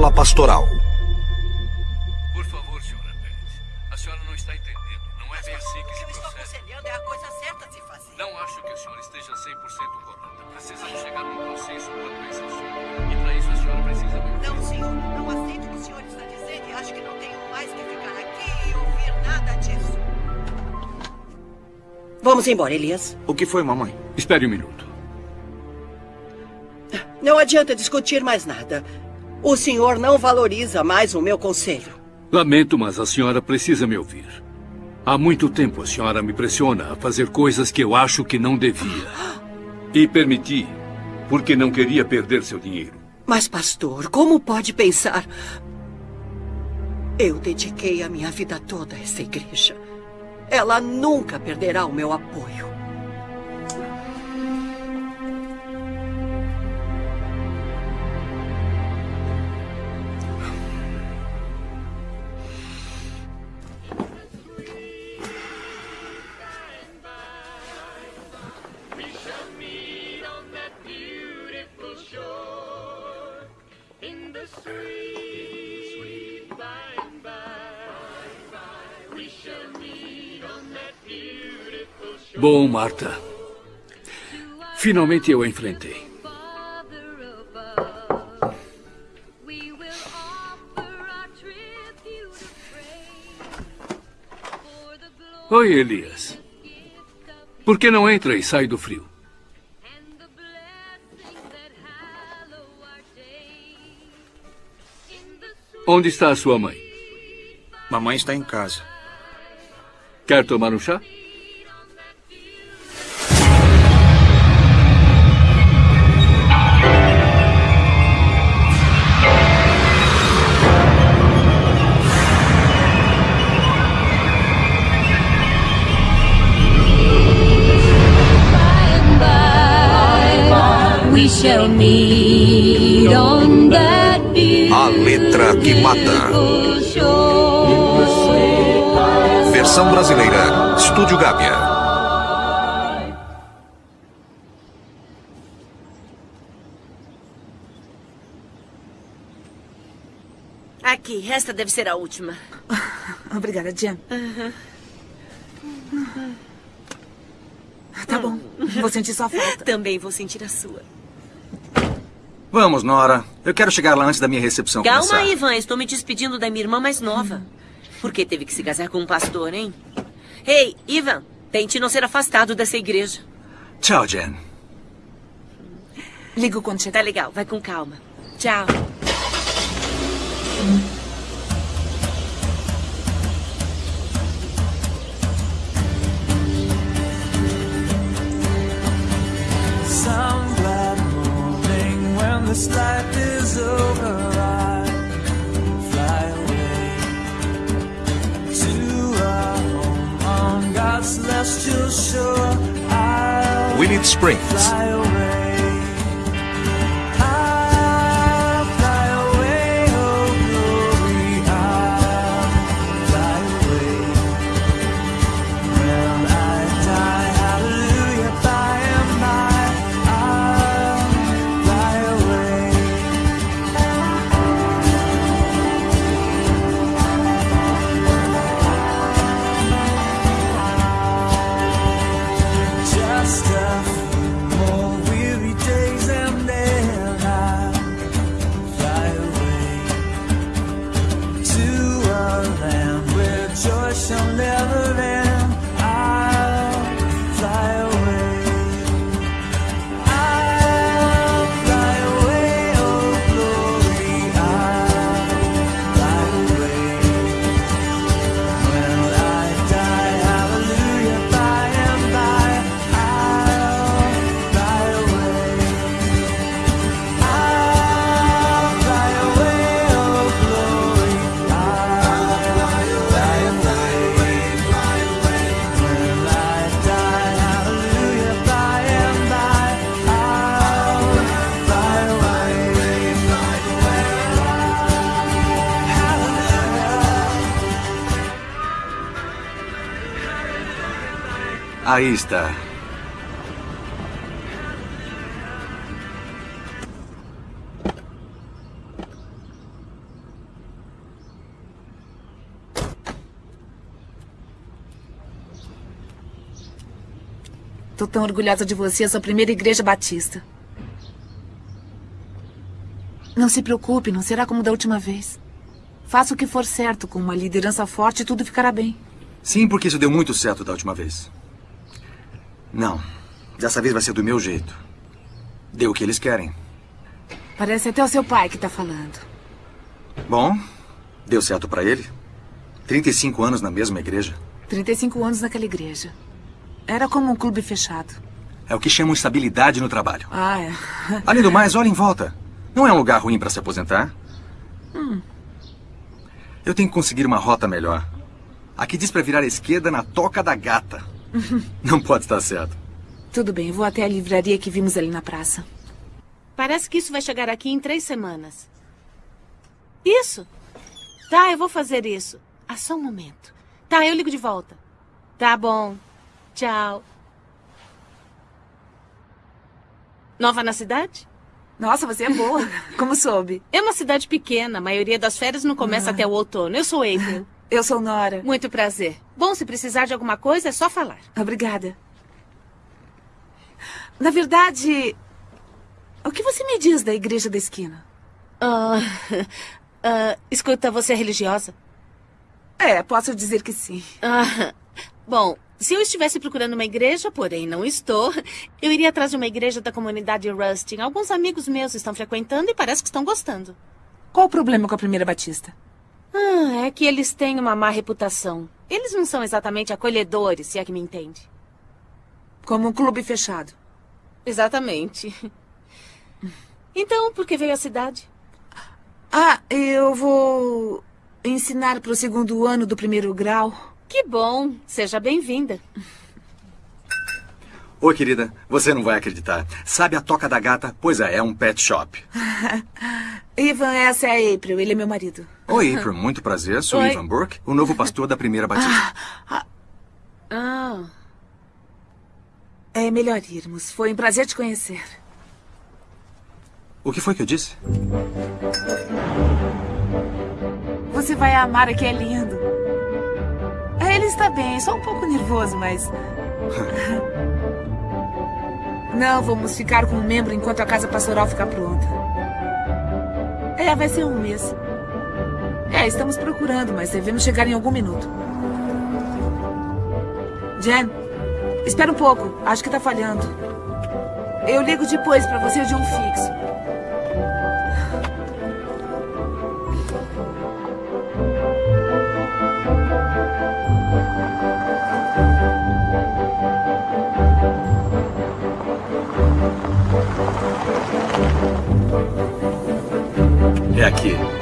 sala pastoral. Por favor, senhora Pérez. A senhora não está entendendo. Não é bem assim que se eu estou aconselhando é a coisa certa a se fazer. Não acho que a senhora esteja 100% correta. Precisamos chegar num consenso quanto a esse assunto. E para isso a senhora precisa me ouvir. Não, senhor. Não aceito o que o senhor está dizendo e acho que não tenho mais que ficar aqui e ouvir nada disso. Vamos embora, Elias. O que foi, mamãe? Espere um minuto. Não adianta discutir mais nada. O senhor não valoriza mais o meu conselho. Lamento, mas a senhora precisa me ouvir. Há muito tempo a senhora me pressiona a fazer coisas que eu acho que não devia. E permiti, porque não queria perder seu dinheiro. Mas, pastor, como pode pensar? Eu dediquei a minha vida toda a essa igreja. Ela nunca perderá o meu apoio. Bom, Marta. Finalmente eu a enfrentei. Oi, Elias. Por que não entra e sai do frio? Onde está a sua mãe? Mamãe está em casa. Quer tomar um chá? We shall meet on that A letra que mata. beautiful shore. Versão brasileira. Estúdio Gábia. Aqui, esta deve ser a última. Obrigada, Jen. Tá bom. Vou sentir sua falta. Também vou sentir a sua. Vamos, Nora. Eu quero chegar lá antes da minha recepção Calma, começar. Ivan. Estou me despedindo da minha irmã mais nova. Por que teve que se casar com um pastor, hein? Ei, Ivan, tente não ser afastado dessa igreja. Tchau, Jen. Ligo quando Tá chegar. legal, vai com calma. Tchau. Springs. Aí está. Estou tão orgulhosa de você, sua primeira igreja batista. Não se preocupe, não será como da última vez. Faça o que for certo, com uma liderança forte tudo ficará bem. Sim, porque isso deu muito certo da última vez. Não. Dessa vez vai ser do meu jeito. Dê o que eles querem. Parece até o seu pai que tá falando. Bom, deu certo pra ele. 35 anos na mesma igreja. 35 anos naquela igreja. Era como um clube fechado. É o que chamam estabilidade no trabalho. Ah, é. Além do mais, olha em volta. Não é um lugar ruim pra se aposentar. Eu tenho que conseguir uma rota melhor. Aqui diz pra virar à esquerda na toca da gata. Não pode estar certo. Tudo bem, eu vou até a livraria que vimos ali na praça. Parece que isso vai chegar aqui em três semanas. Isso? Tá, eu vou fazer isso. Ah, só um momento. Tá, eu ligo de volta. Tá bom. Tchau. Nova na cidade? Nossa, você é boa. Como soube? É uma cidade pequena. A maioria das férias não começa até o outono. Eu sou April. Eu sou Nora. Muito prazer. Bom, se precisar de alguma coisa, é só falar. Obrigada. Na verdade, o que você me diz da igreja da esquina? Ah, ah, escuta, você é religiosa? É, posso dizer que sim. Ah, bom, se eu estivesse procurando uma igreja, porém não estou, eu iria atrás de uma igreja da comunidade Rustin. Alguns amigos meus estão frequentando e parece que estão gostando. Qual o problema com a primeira batista? Ah, é que eles têm uma má reputação. Eles não são exatamente acolhedores, se é que me entende. Como um clube fechado. Exatamente. Então, por que veio à cidade? Ah, eu vou ensinar para o segundo ano do primeiro grau. Que bom. Seja bem-vinda. Oi, querida. Você não vai acreditar. Sabe a toca da gata? Pois é, é um pet shop. Ivan, essa é a April. Ele é meu marido. Oi, April. Muito prazer. Sou Oi. Ivan Burke, o novo pastor da primeira batista. Ah, É melhor irmos. Foi um prazer te conhecer. O que foi que eu disse? Você vai amar aqui, é lindo. É, Ele está bem, só um pouco nervoso, mas. Não, vamos ficar com um membro enquanto a casa pastoral ficar pronta. É, vai ser um mês. É, estamos procurando, mas devemos chegar em algum minuto. Jen, espera um pouco. Acho que tá falhando. Eu ligo depois pra você de um fixo. É aqui.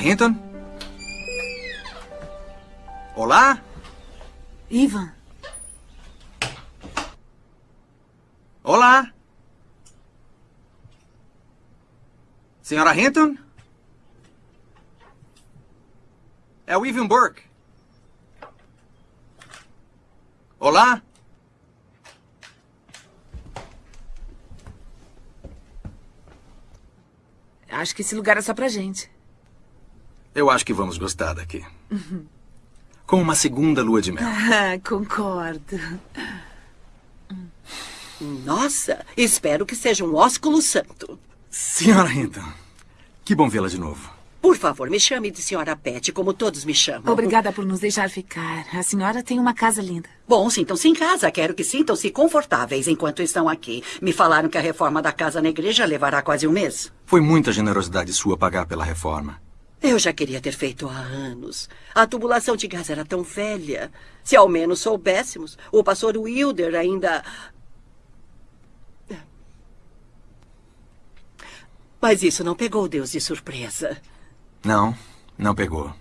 Hinton? Olá? Ivan, Olá? Senhora Hinton? É o Ivan Burke. Olá? acho que esse lugar é só pra gente. Eu acho que vamos gostar daqui. Como uma segunda lua de mel. Ah, concordo. Nossa, espero que seja um ósculo santo. Senhora Hinton, que bom vê-la de novo. Por favor, me chame de senhora Pet, como todos me chamam. Obrigada por nos deixar ficar. A senhora tem uma casa linda. Bom, sintam-se em casa. Quero que sintam-se confortáveis enquanto estão aqui. Me falaram que a reforma da casa na igreja levará quase um mês. Foi muita generosidade sua pagar pela reforma. Eu já queria ter feito há anos. A tubulação de gás era tão velha. Se ao menos soubéssemos, o pastor Wilder ainda. Mas isso não pegou Deus de surpresa. Não, não pegou.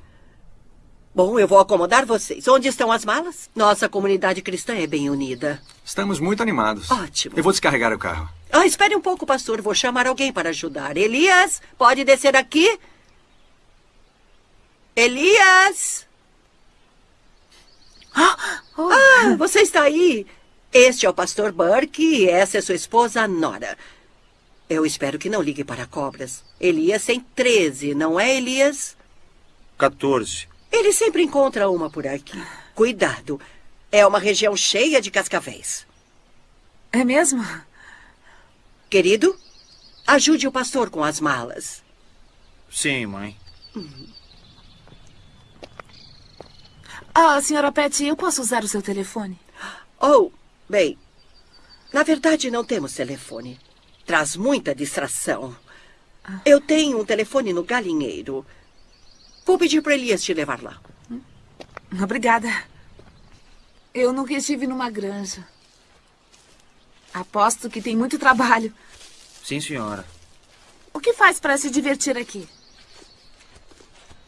Bom, eu vou acomodar vocês. Onde estão as malas? Nossa comunidade cristã é bem unida. Estamos muito animados. Ótimo. Eu vou descarregar o carro. Ah, espere um pouco, pastor. Vou chamar alguém para ajudar. Elias, pode descer aqui? Elias! Ah, você está aí. Este é o pastor Burke e essa é sua esposa, Nora. Eu espero que não ligue para cobras. Elias tem 13, não é, Elias? 14. Ele sempre encontra uma por aqui. Cuidado. É uma região cheia de cascavéis. É mesmo? Querido, ajude o pastor com as malas. Sim, mãe. Ah, senhora Pet, eu posso usar o seu telefone? Oh, bem, na verdade não temos telefone. Traz muita distração. Eu tenho um telefone no galinheiro. Vou pedir para Elias te levar lá. Obrigada. Eu nunca estive numa granja. Aposto que tem muito trabalho. Sim, senhora. O que faz para se divertir aqui?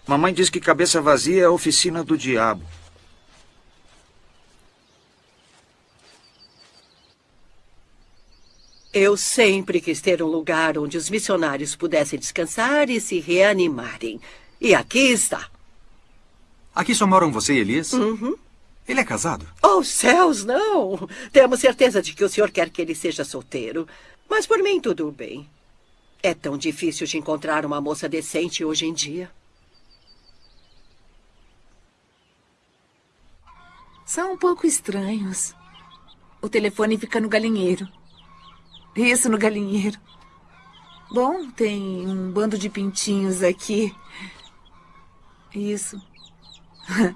Mamãe diz que cabeça vazia é a oficina do diabo. Eu sempre quis ter um lugar onde os missionários pudessem descansar e se reanimarem. E aqui está. Aqui só moram você e Elias? Uhum. Ele é casado? Oh, céus, não! Temos certeza de que o senhor quer que ele seja solteiro. Mas por mim, tudo bem. É tão difícil de encontrar uma moça decente hoje em dia. São um pouco estranhos. O telefone fica no galinheiro. Isso, no galinheiro. Bom, tem um bando de pintinhos aqui. Isso.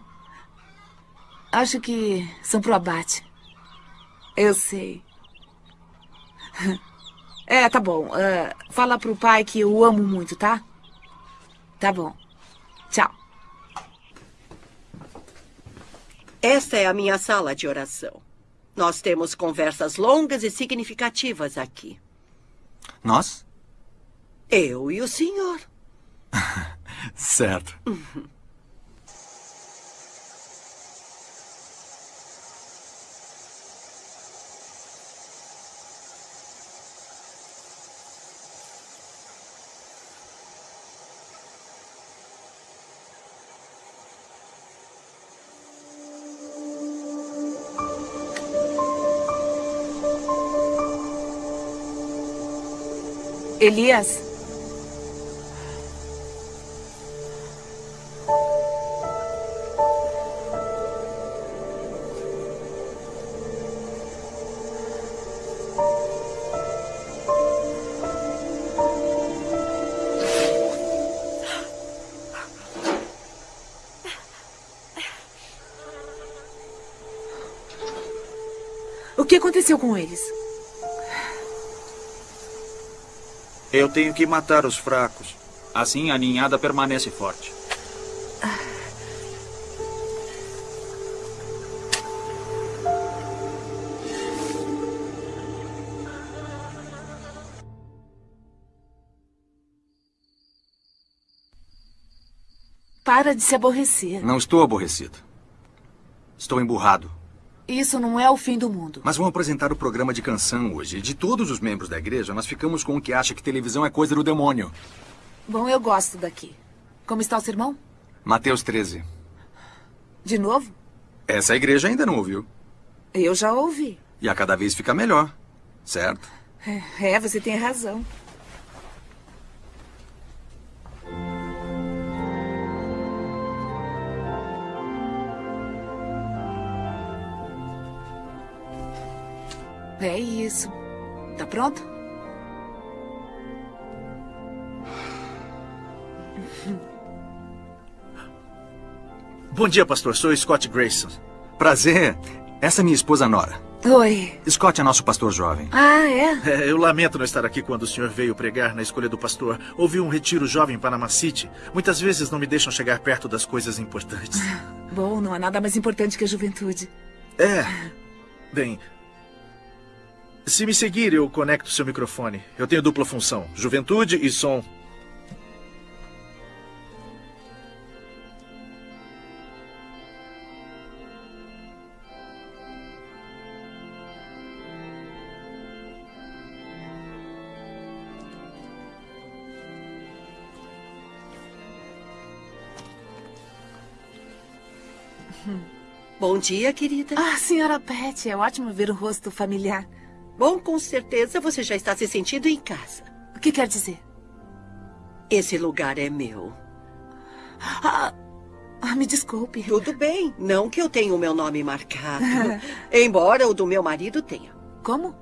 Acho que são pro abate. Eu sei. É, tá bom. Ah, fala pro pai que eu amo muito, tá? Tá bom. Tchau. Esta é a minha sala de oração. Nós temos conversas longas e significativas aqui. Nós? Eu e o senhor. Certo. Elias? O que aconteceu com eles? Eu tenho que matar os fracos. Assim a ninhada permanece forte. Para de se aborrecer. Não estou aborrecido. Estou emburrado. Isso não é o fim do mundo. Mas vão apresentar o programa de canção hoje. De todos os membros da igreja, nós ficamos com o que acha que televisão é coisa do demônio. Bom, eu gosto daqui. Como está o sermão? Mateus 13. De novo? Essa igreja ainda não ouviu. Eu já ouvi. E a cada vez fica melhor. Certo? É, é, você tem razão. É isso. Tá pronto? Bom dia, pastor. Sou Scott Grayson. Prazer. Essa é minha esposa Nora. Oi. Scott é nosso pastor jovem. Ah, é? É, eu lamento não estar aqui quando o senhor veio pregar na escolha do pastor. Houve um retiro jovem em Panama City. Muitas vezes não me deixam chegar perto das coisas importantes. Bom, não há nada mais importante que a juventude. É. Bem. Se me seguir, eu conecto seu microfone. Eu tenho dupla função: juventude e som. Bom dia, querida. Ah, senhora Pet, é ótimo ver o rosto familiar. Bom, com certeza você já está se sentindo em casa. O que quer dizer? Esse lugar é meu. Ah, ah, me desculpe. Tudo bem. Não que eu tenha o meu nome marcado. embora o do meu marido tenha. Como?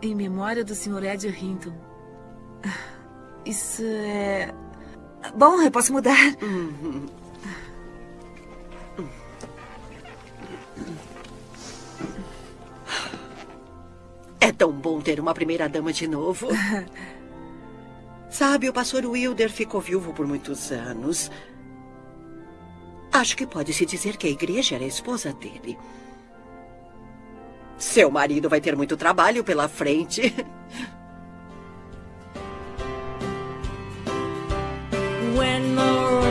Em memória do Sr. Ed Hinton. Isso é. Bom, eu posso mudar. Uhum. Tão bom ter uma primeira-dama de novo. Sabe, o pastor Wilder ficou viúvo por muitos anos. Acho que pode-se dizer que a igreja era a esposa dele. Seu marido vai ter muito trabalho pela frente. When the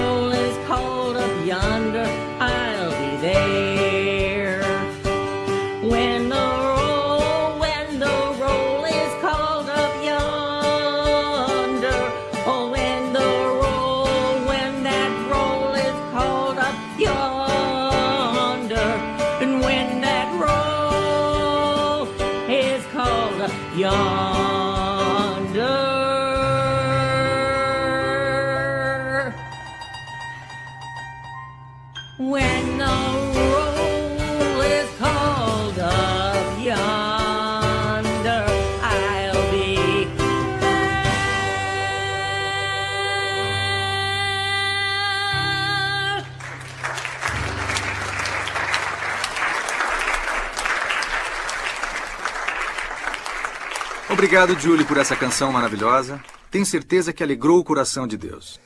Obrigado, Julie, por essa canção maravilhosa. Tenho certeza que alegrou o coração de Deus.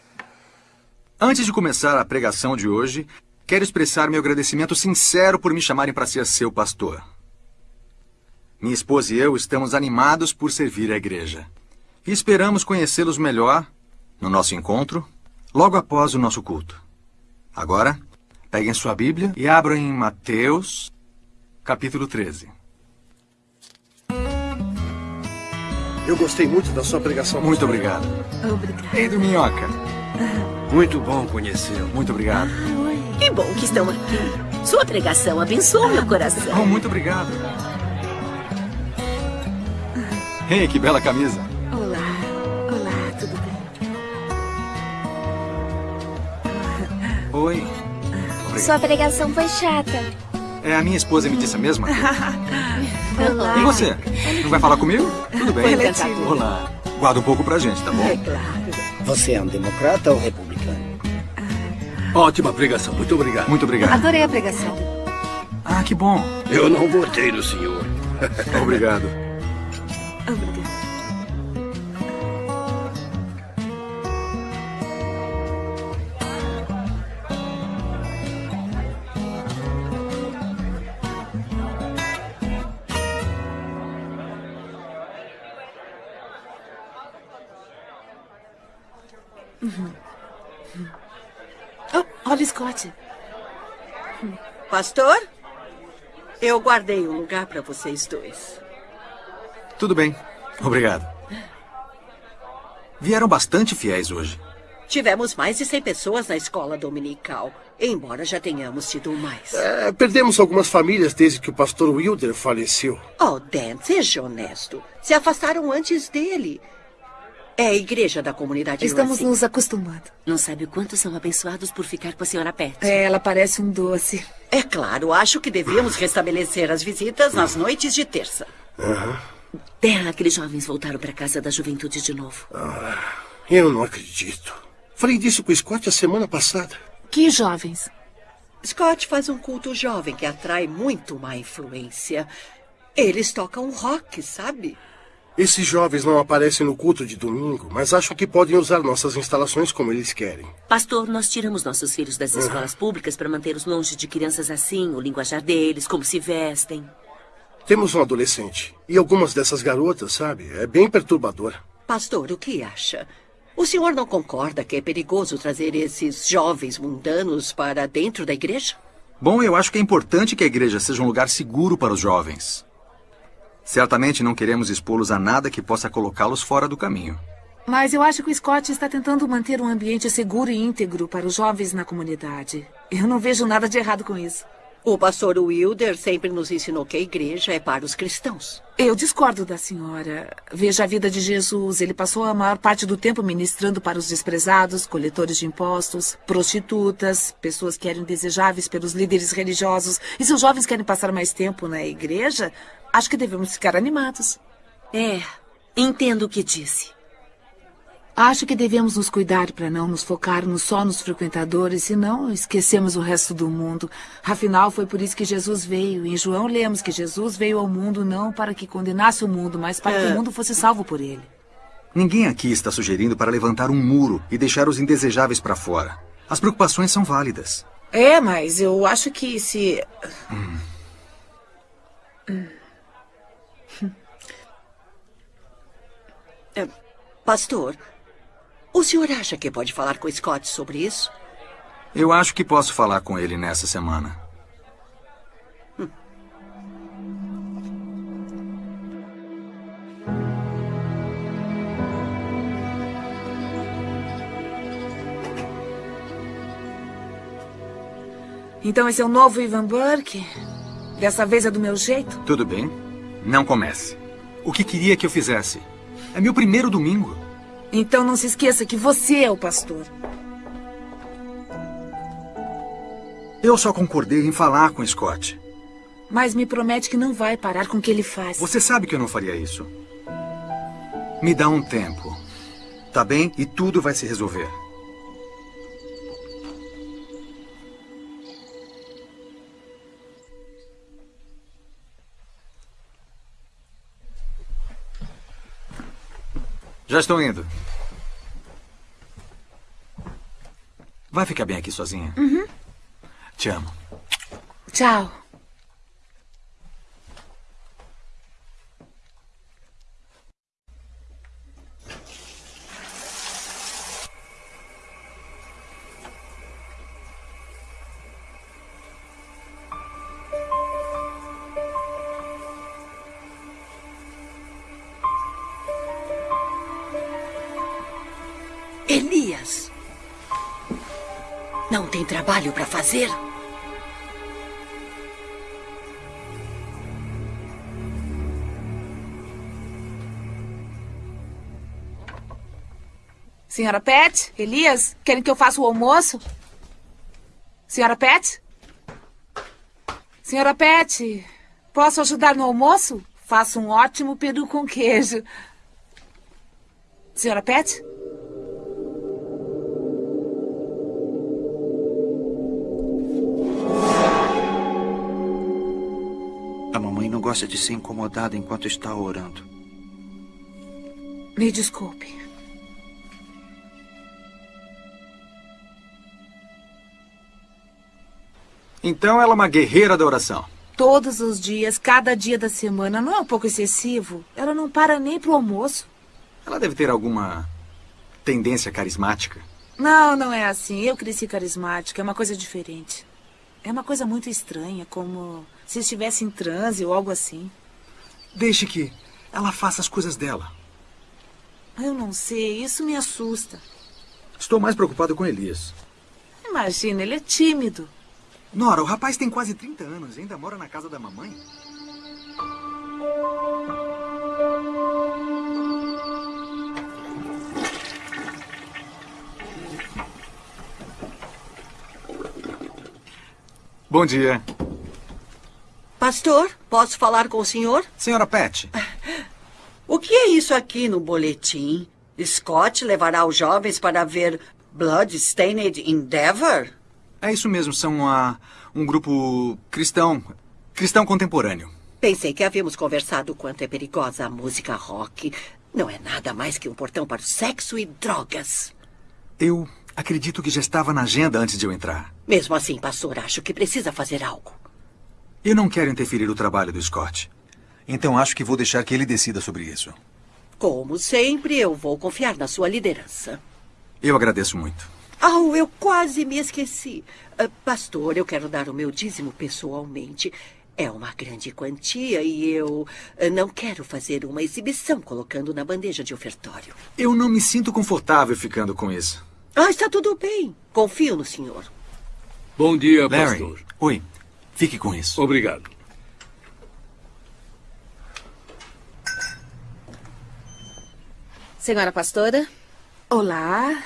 Antes de começar a pregação de hoje, quero expressar meu agradecimento sincero por me chamarem para ser seu pastor. Minha esposa e eu estamos animados por servir a igreja. E esperamos conhecê-los melhor no nosso encontro, logo após o nosso culto. Agora, peguem sua Bíblia e abram em Mateus, capítulo 13. Eu gostei muito da sua pregação. Muito obrigado. Obrigada. Pedro Minhoca. Muito bom conhecê-lo. Muito obrigado. Que bom que estão aqui. Sua pregação abençoou meu coração. Oh, muito obrigado. Ei, que bela camisa. Olá. Olá, tudo bem? Oi. Sua pregação foi chata. É, a minha esposa me disse a mesma coisa. Olá. E você? Não vai falar comigo? Tudo bem. Olá. Guarda um pouco pra gente, tá bom? É claro. Você é um democrata ou republicano? Ótima pregação. Muito obrigado. Muito obrigado. Adorei a pregação. Ah, que bom. Eu não votei no senhor. Obrigado. Scott. Pastor, eu guardei um lugar para vocês dois. Tudo bem. Obrigado. Vieram bastante fiéis hoje. Tivemos mais de 100 pessoas na escola dominical, embora já tenhamos tido mais. É, perdemos algumas famílias desde que o pastor Wilder faleceu. Oh, Dan, seja honesto. Se afastaram antes dele. É a igreja da comunidade Estamos Racing. nos acostumando. Não sabe o quanto são abençoados por ficar com a senhora Pet. É, ela parece um doce. É claro, acho que devíamos restabelecer as visitas nas noites de terça. Dan, aqueles jovens voltaram para casa da juventude de novo. Eu não acredito. Falei disso com o Scott a semana passada. Que jovens? Scott faz um culto jovem que atrai muito má influência. Eles tocam rock, sabe? Esses jovens não aparecem no culto de domingo, mas acho que podem usar nossas instalações como eles querem. Pastor, nós tiramos nossos filhos das Uhum. escolas públicas para mantê-los longe de crianças assim, o linguajar deles, como se vestem. Temos um adolescente. E algumas dessas garotas, sabe? É bem perturbador. Pastor, o que acha? O senhor não concorda que é perigoso trazer esses jovens mundanos para dentro da igreja? Bom, eu acho que é importante que a igreja seja um lugar seguro para os jovens. Certamente não queremos expô-los a nada que possa colocá-los fora do caminho. Mas eu acho que o Scott está tentando manter um ambiente seguro e íntegro para os jovens na comunidade. Eu não vejo nada de errado com isso. O pastor Wilder sempre nos ensinou que a igreja é para os cristãos. Eu discordo da senhora. Veja a vida de Jesus. Ele passou a maior parte do tempo ministrando para os desprezados, coletores de impostos, prostitutas, pessoas que eram indesejáveis pelos líderes religiosos. E se os jovens querem passar mais tempo na igreja, acho que devemos ficar animados. É, entendo o que disse. Acho que devemos nos cuidar para não nos focarmos só nos frequentadores e não esquecemos o resto do mundo. Afinal, foi por isso que Jesus veio. Em João lemos que Jesus veio ao mundo não para que condenasse o mundo, mas para que É. o mundo fosse salvo por ele. Ninguém aqui está sugerindo para levantar um muro e deixar os indesejáveis para fora. As preocupações são válidas. É, mas eu acho que se. É, pastor, o senhor acha que pode falar com Scott sobre isso? Eu acho que posso falar com ele nessa semana. Então esse é o novo Ivan Burke? Dessa vez é do meu jeito? Tudo bem? Não comece. O que queria que eu fizesse? É meu primeiro domingo. Então não se esqueça que você é o pastor. Eu só concordei em falar com Scott. Mas me promete que não vai parar com o que ele faz. Você sabe que eu não faria isso. Me dá um tempo. Tá bem? E tudo vai se resolver. Já estou indo. Vai ficar bem aqui sozinha? Uhum. Te amo. Tchau. Trabalho para fazer? Senhora Pet? Elias? Querem que eu faça o almoço? Senhora Pet? Senhora Pet, posso ajudar no almoço? Faço um ótimo peru com queijo. Senhora Pet? Gosta de ser incomodada enquanto está orando. Me desculpe. Então ela é uma guerreira da oração. Todos os dias, cada dia da semana, não é um pouco excessivo? Ela não para nem pro almoço. Ela deve ter alguma tendência carismática. Não, não é assim. Eu cresci carismática, é uma coisa diferente. É uma coisa muito estranha, como se estivesse em transe ou algo assim. Deixe que ela faça as coisas dela. Eu não sei, isso me assusta. Estou mais preocupado com Elias. Imagina, ele é tímido. Nora, o rapaz tem quase 30 anos e ainda mora na casa da mamãe. Bom dia. Pastor, posso falar com o senhor? Senhora Pet. O que é isso aqui no boletim? Scott levará os jovens para ver Bloodstained Endeavor? É isso mesmo, são ah, um grupo cristão. cristão contemporâneo. Pensei que havíamos conversado o quanto é perigosa a música rock. Não é nada mais que um portão para o sexo e drogas. Eu acredito que já estava na agenda antes de eu entrar. Mesmo assim, pastor, acho que precisa fazer algo. Eu não quero interferir no trabalho do Scott. Então acho que vou deixar que ele decida sobre isso. Como sempre, eu vou confiar na sua liderança. Eu agradeço muito. Oh, eu quase me esqueci. Ah, pastor, eu quero dar o meu dízimo pessoalmente. É uma grande quantia e eu ah, não quero fazer uma exibição colocando na bandeja de ofertório. Eu não me sinto confortável ficando com isso. Ah, está tudo bem. Confio no senhor. Bom dia, Larry. pastor. Oi. Fique com isso. Obrigado. Senhora pastora, Olá.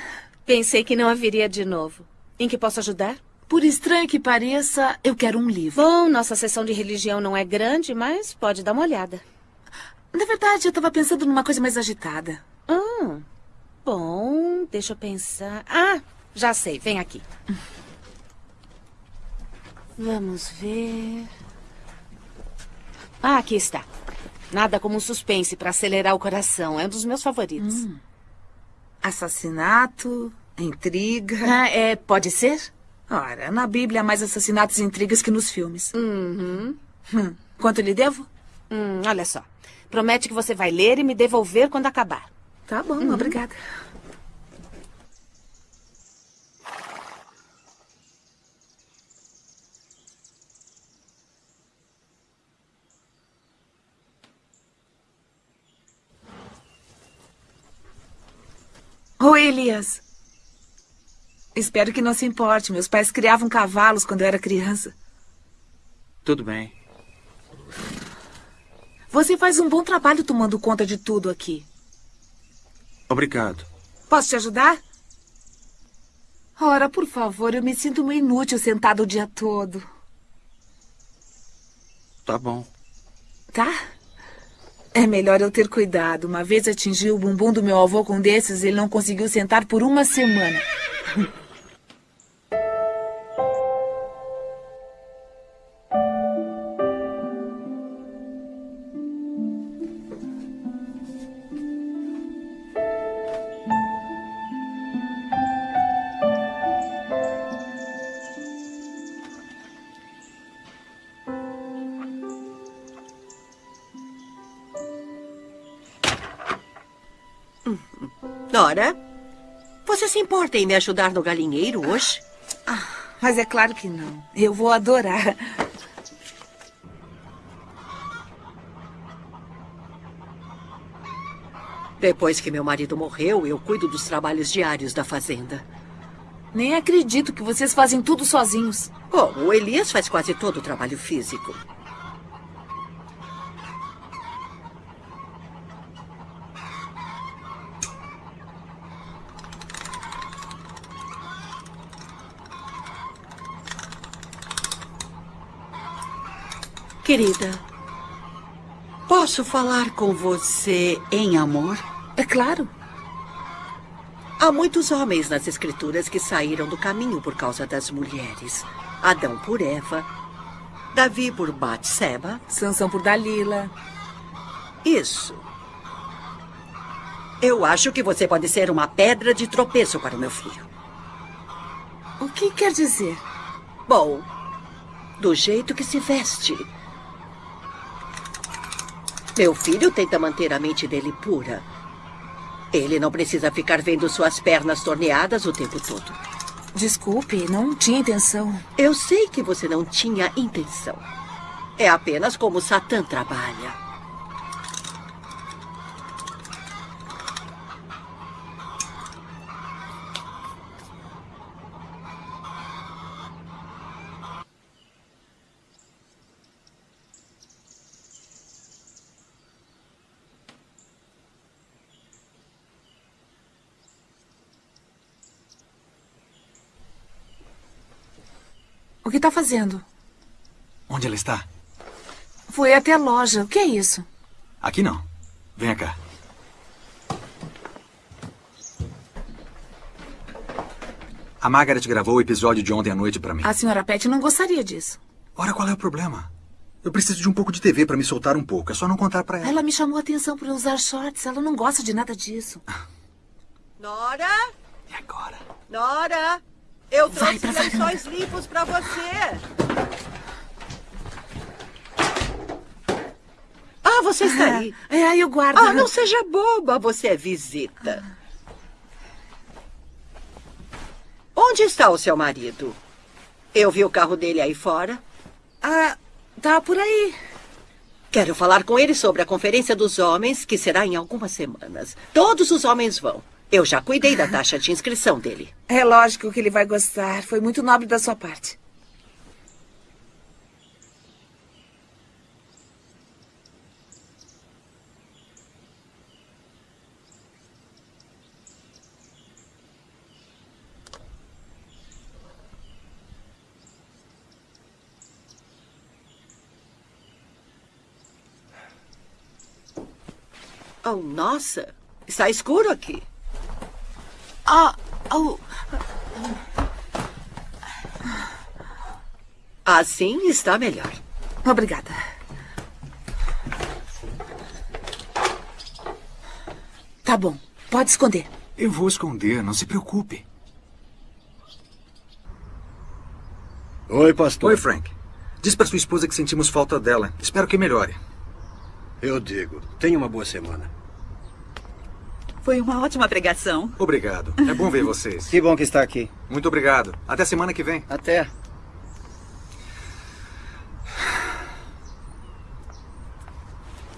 pensei que não haveria de novo. Em que posso ajudar? Por estranho que pareça, eu quero um livro. Bom, nossa sessão de religião não é grande, mas pode dar uma olhada. Na verdade, eu estava pensando numa coisa mais agitada. Hum, bom, deixa eu pensar. Ah, já sei, vem aqui. Vamos ver. Ah, aqui está. Nada como um suspense para acelerar o coração. É um dos meus favoritos. Hum. Assassinato, intriga. Ah, é, pode ser? Ora, na Bíblia há mais assassinatos e intrigas que nos filmes. Uhum. Hum. Quanto lhe devo? Hum, olha só. Promete que você vai ler e me devolver quando acabar. Tá bom, Uhum. obrigada. Oi, Elias. Espero que não se importe. Meus pais criavam cavalos quando eu era criança. Tudo bem. Você faz um bom trabalho tomando conta de tudo aqui. Obrigado. Posso te ajudar? Ora, por favor, eu me sinto uma inútil sentada o dia todo. Tá bom. Tá? É melhor eu ter cuidado. Uma vez atingi o bumbum do meu avô com desses e ele não conseguiu sentar por uma semana. Se importa em me ajudar no galinheiro hoje? Mas é claro que não. Eu vou adorar. Depois que meu marido morreu, eu cuido dos trabalhos diários da fazenda. Nem acredito que vocês fazem tudo sozinhos. Como? O Elias faz quase todo o trabalho físico. Querida, posso falar com você em amor? É claro. Há muitos homens nas escrituras que saíram do caminho por causa das mulheres. Adão por Eva, Davi por Batseba. Sansão por Dalila. Isso. Eu acho que você pode ser uma pedra de tropeço para o meu filho. O que quer dizer? Bom, do jeito que se veste. Meu filho tenta manter a mente dele pura. Ele não precisa ficar vendo suas pernas torneadas o tempo todo. Desculpe, não tinha intenção. Eu sei que você não tinha intenção. É apenas como Satã trabalha. Está fazendo? Onde ela está? Foi até a loja. O que é isso? Aqui não. Venha cá. A Margaret gravou o episódio de ontem à noite pra mim. A senhora Pet não gostaria disso. Ora, qual é o problema? Eu preciso de um pouco de TV pra me soltar um pouco. É só não contar pra ela. Ela me chamou a atenção por usar shorts. Ela não gosta de nada disso. Nora? E agora? Nora? Eu trouxe lençóis limpos pra você. Ah, você está aí. É, aí eu guardo. Ah, não seja boba, você é visita. Onde está o seu marido? Eu vi o carro dele aí fora. Ah, tá por aí. Quero falar com ele sobre a Conferência dos Homens, que será em algumas semanas. Todos os homens vão. Eu já cuidei da taxa de inscrição dele. É lógico que ele vai gostar. Foi muito nobre da sua parte. Oh, nossa. Está escuro aqui. Ah, oh, Assim está melhor. obrigada. Tá bom, pode esconder. Eu vou esconder, não se preocupe. Oi, pastor. Oi, Frank. Diz pra sua esposa que sentimos falta dela. Espero que melhore. Eu digo. Tenha uma boa semana. Foi uma ótima pregação. Obrigado. É bom ver vocês. Que bom que está aqui. Muito obrigado. Até semana que vem. Até.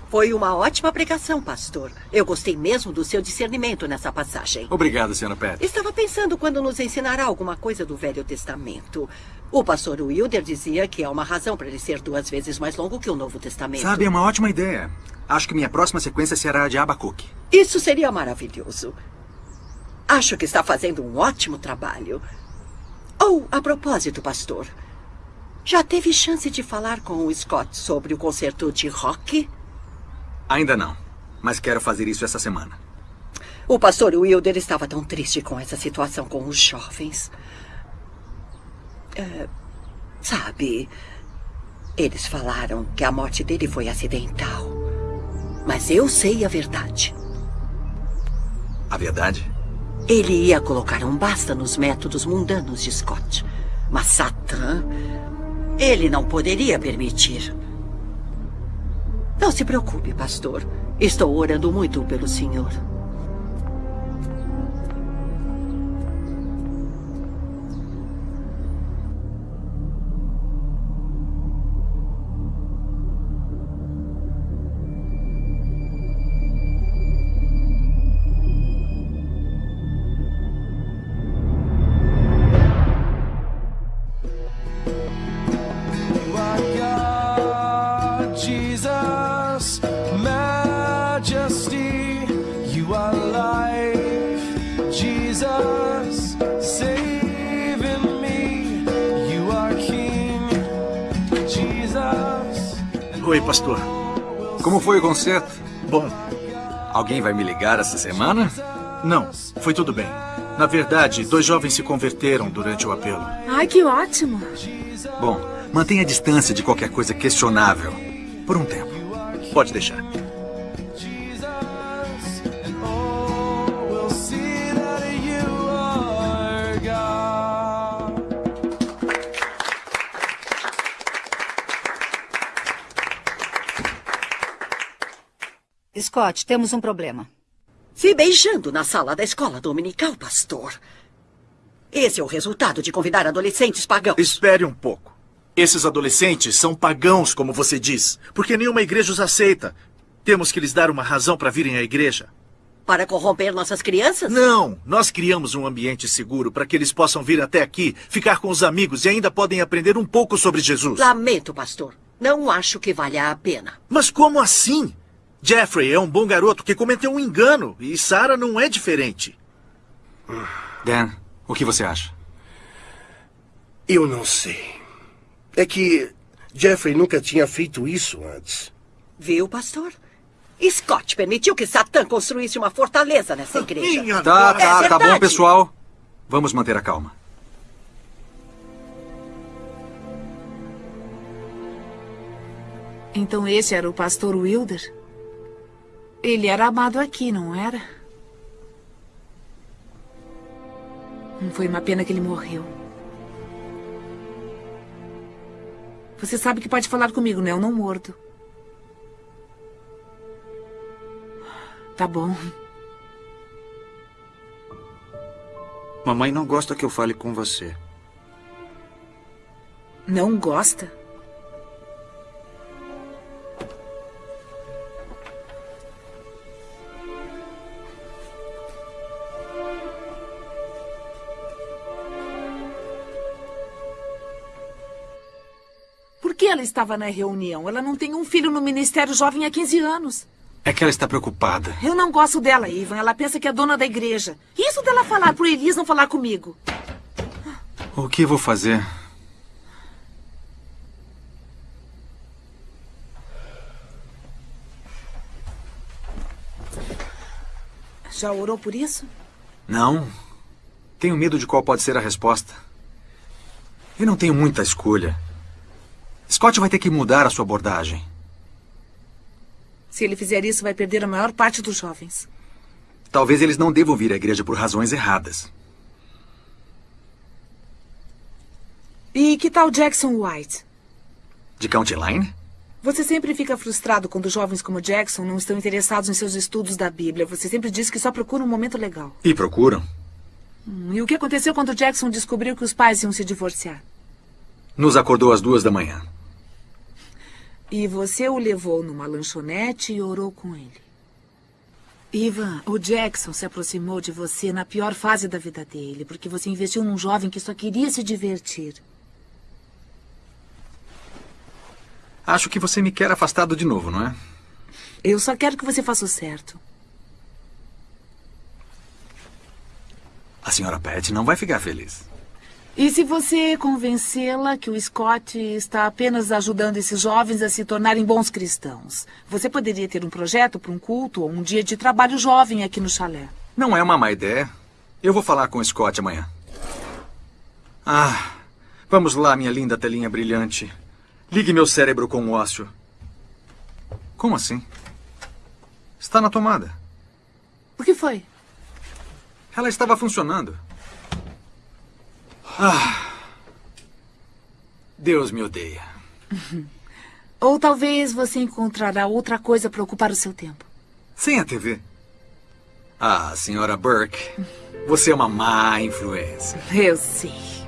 Foi uma ótima pregação, pastor. Eu gostei mesmo do seu discernimento nessa passagem. Obrigado, senhora Pat. Estava pensando quando nos ensinará alguma coisa do Velho Testamento. O pastor Wilder dizia que há uma razão para ele ser duas vezes mais longo que o Novo Testamento. Sabe, é uma ótima ideia. Acho que minha próxima sequência será a de Abacuque. Isso seria maravilhoso. Acho que está fazendo um ótimo trabalho. Oh, a propósito, pastor. Já teve chance de falar com o Scott sobre o concerto de rock? Ainda não, mas quero fazer isso essa semana. O pastor Wilder estava tão triste com essa situação com os jovens. É, sabe, eles falaram que a morte dele foi acidental. Mas eu sei a verdade. A verdade? Ele ia colocar um basta nos métodos mundanos de Scott. Mas Satã, ele não poderia permitir. Não se preocupe, pastor. Estou orando muito pelo senhor. Vai me ligar essa semana? Não, foi tudo bem. Na verdade, dois jovens se converteram durante o apelo. Ai, que ótimo. Bom, mantenha a distância de qualquer coisa questionável. Por um tempo. Pode deixar. Scott, temos um problema. Se beijando na sala da escola dominical, pastor. Esse é o resultado de convidar adolescentes pagãos. Espere um pouco. Esses adolescentes são pagãos, como você diz, porque nenhuma igreja os aceita. Temos que lhes dar uma razão para virem à igreja. Para corromper nossas crianças? Não, nós criamos um ambiente seguro para que eles possam vir até aqui, ficar com os amigos e ainda podem aprender um pouco sobre Jesus. Lamento, pastor. Não acho que valha a pena. Mas como assim? Jeffrey é um bom garoto que cometeu um engano e Sarah não é diferente. Dan, o que você acha? Eu não sei. É que Jeffrey nunca tinha feito isso antes. Viu, pastor? Scott permitiu que Satã construísse uma fortaleza nessa ah, igreja. Minha tá, tá, é tá bom, pessoal. Vamos manter a calma. Então esse era o pastor Wilder? Ele era amado aqui, não era? Hum, Foi uma pena que ele morreu. Você sabe que pode falar comigo, né? Eu não mordo. Tá bom. Mamãe não gosta que eu fale com você. Não gosta? Estava na reunião? Ela não tem um filho no Ministério Jovem há 15 anos. É que ela está preocupada. Eu não gosto dela, Ivan. Ela pensa que é dona da igreja. E Isso dela falar pro Elias não falar comigo. O que vou fazer? Já orou por isso? Não. Tenho medo de qual pode ser a resposta. Eu não tenho muita escolha. Scott vai ter que mudar a sua abordagem. Se ele fizer isso, vai perder a maior parte dos jovens. Talvez eles não devam vir à igreja por razões erradas. E que tal Jackson White? De County Line? Você sempre fica frustrado quando jovens como Jackson não estão interessados em seus estudos da Bíblia. Você sempre diz que só procura um momento legal. E procuram. Hum, E o que aconteceu quando Jackson descobriu que os pais iam se divorciar? Nos acordou às duas da manhã. E você o levou numa lanchonete e orou com ele. Ivan, o Jackson se aproximou de você na pior fase da vida dele, porque você investiu num jovem que só queria se divertir. Acho que você me quer afastado de novo, não é? Eu só quero que você faça o certo. A senhora Pat não vai ficar feliz. E se você convencê-la que o Scott está apenas ajudando esses jovens a se tornarem bons cristãos? Você poderia ter um projeto para um culto ou um dia de trabalho jovem aqui no chalé. Não é uma má ideia. Eu vou falar com o Scott amanhã. Ah, vamos lá, minha linda telinha brilhante. Ligue meu cérebro com o ócio. Como assim? Está na tomada. O que foi? Ela estava funcionando. Ah. Deus me odeia. Ou talvez você encontrará outra coisa para ocupar o seu tempo. Sem a TV. Ah, senhora Burke, você é uma má influência. Eu sei.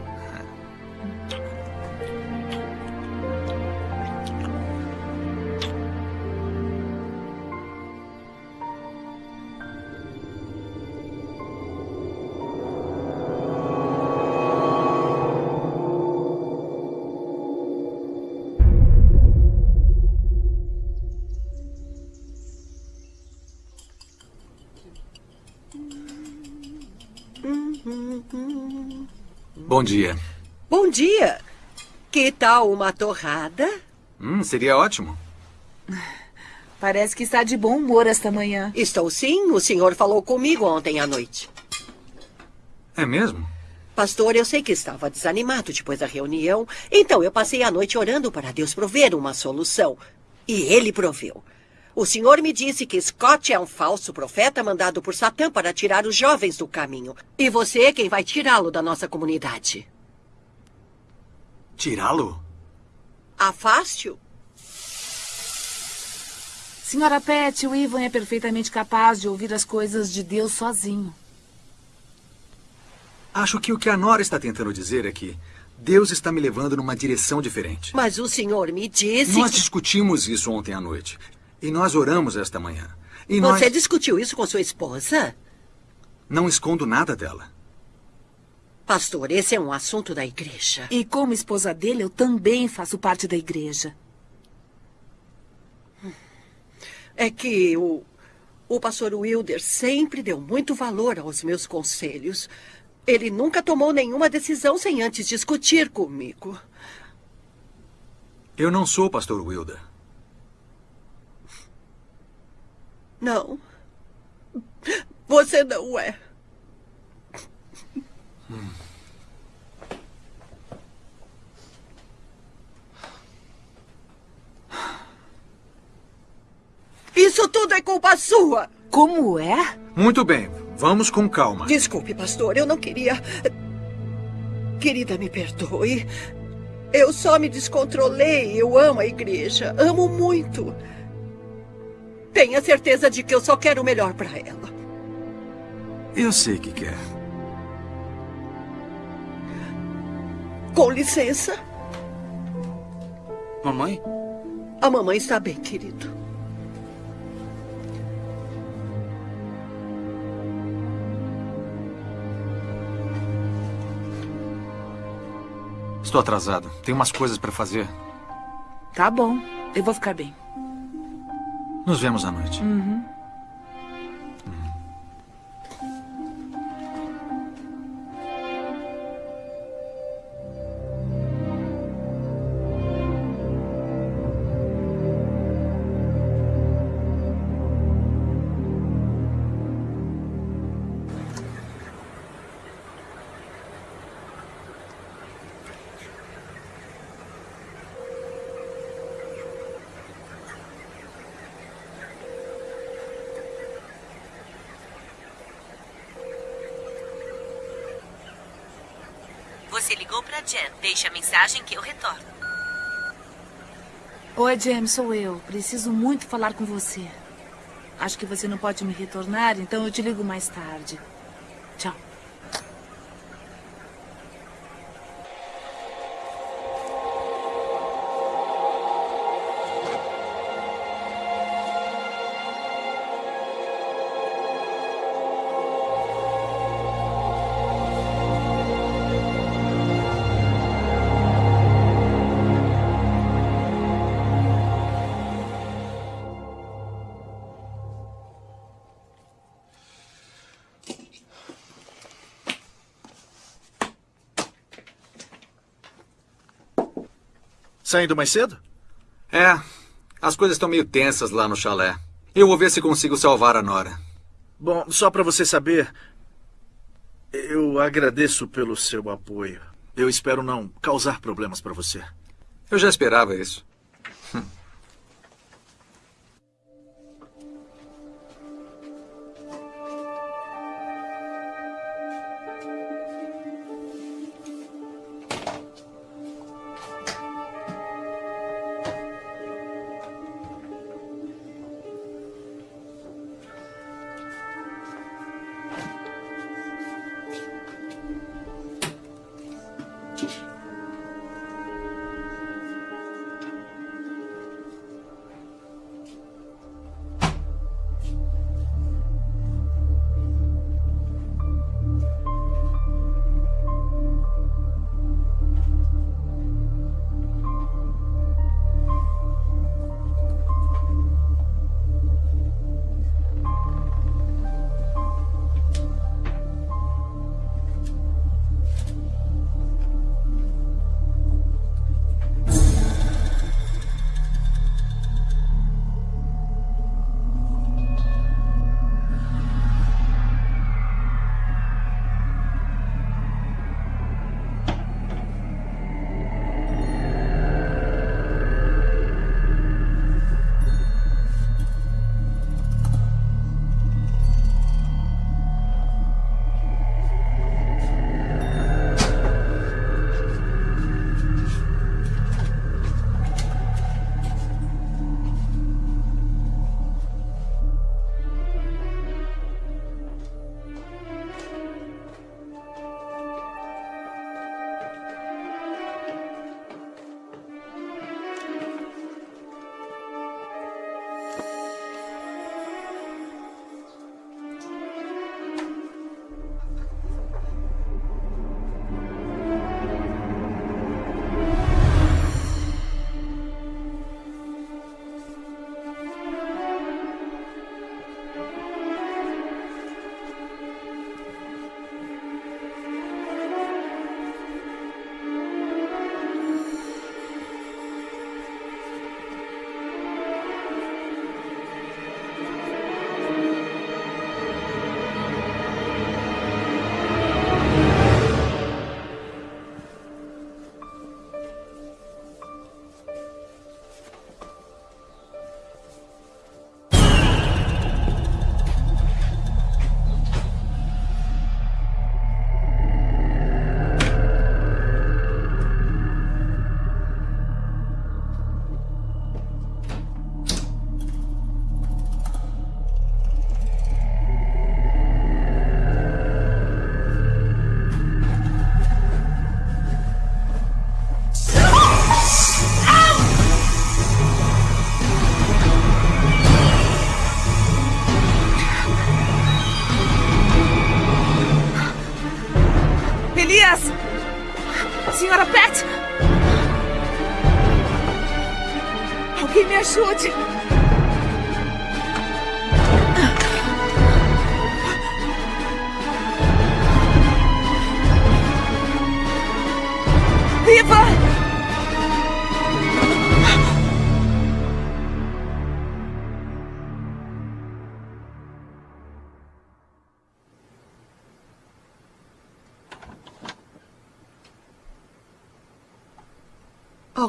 Bom dia. Bom dia. Que tal uma torrada? Hum, seria ótimo. Parece que está de bom humor esta manhã. Estou sim. O senhor falou comigo ontem à noite. É mesmo? Pastor, eu sei que estava desanimado depois da reunião, então eu passei a noite orando para Deus prover uma solução. E ele proveu. O senhor me disse que Scott é um falso profeta mandado por Satã para tirar os jovens do caminho. E você é quem vai tirá-lo da nossa comunidade. Tirá-lo? Afaste-o. Senhora Pet, o Ivan é perfeitamente capaz de ouvir as coisas de Deus sozinho. Acho que o que a Nora está tentando dizer é que Deus está me levando numa direção diferente. Mas o senhor me disse. Nós que- discutimos isso ontem à noite. E nós oramos esta manhã. E Você nós... discutiu isso com sua esposa? Não escondo nada dela. Pastor, esse é um assunto da igreja. E como esposa dele, eu também faço parte da igreja. É que o, o pastor Wilder sempre deu muito valor aos meus conselhos. Ele nunca tomou nenhuma decisão sem antes discutir comigo. Eu não sou o pastor Wilder. Não. Você não é. Isso tudo é culpa sua. Como é? Muito bem, vamos com calma. Desculpe, pastor, eu não queria. Querida, me perdoe. Eu só me descontrolei. Eu amo a igreja. Amo muito. Tenha certeza de que eu só quero o melhor para ela. Eu sei que quer. Com licença. Mamãe? A mamãe está bem, querido. Estou atrasado. Tenho umas coisas para fazer. Tá bom, eu vou ficar bem. Nos vemos à noite. Uhum. Jen. Deixe a mensagem que eu retorno. Oi, James, sou eu. Preciso muito falar com você. Acho que você não pode me retornar, então eu te ligo mais tarde. Saindo mais cedo? É, as coisas estão meio tensas lá no chalé. Eu vou ver se consigo salvar a Nora. Bom, só para você saber, eu agradeço pelo seu apoio. Eu espero não causar problemas para você. Eu já esperava isso.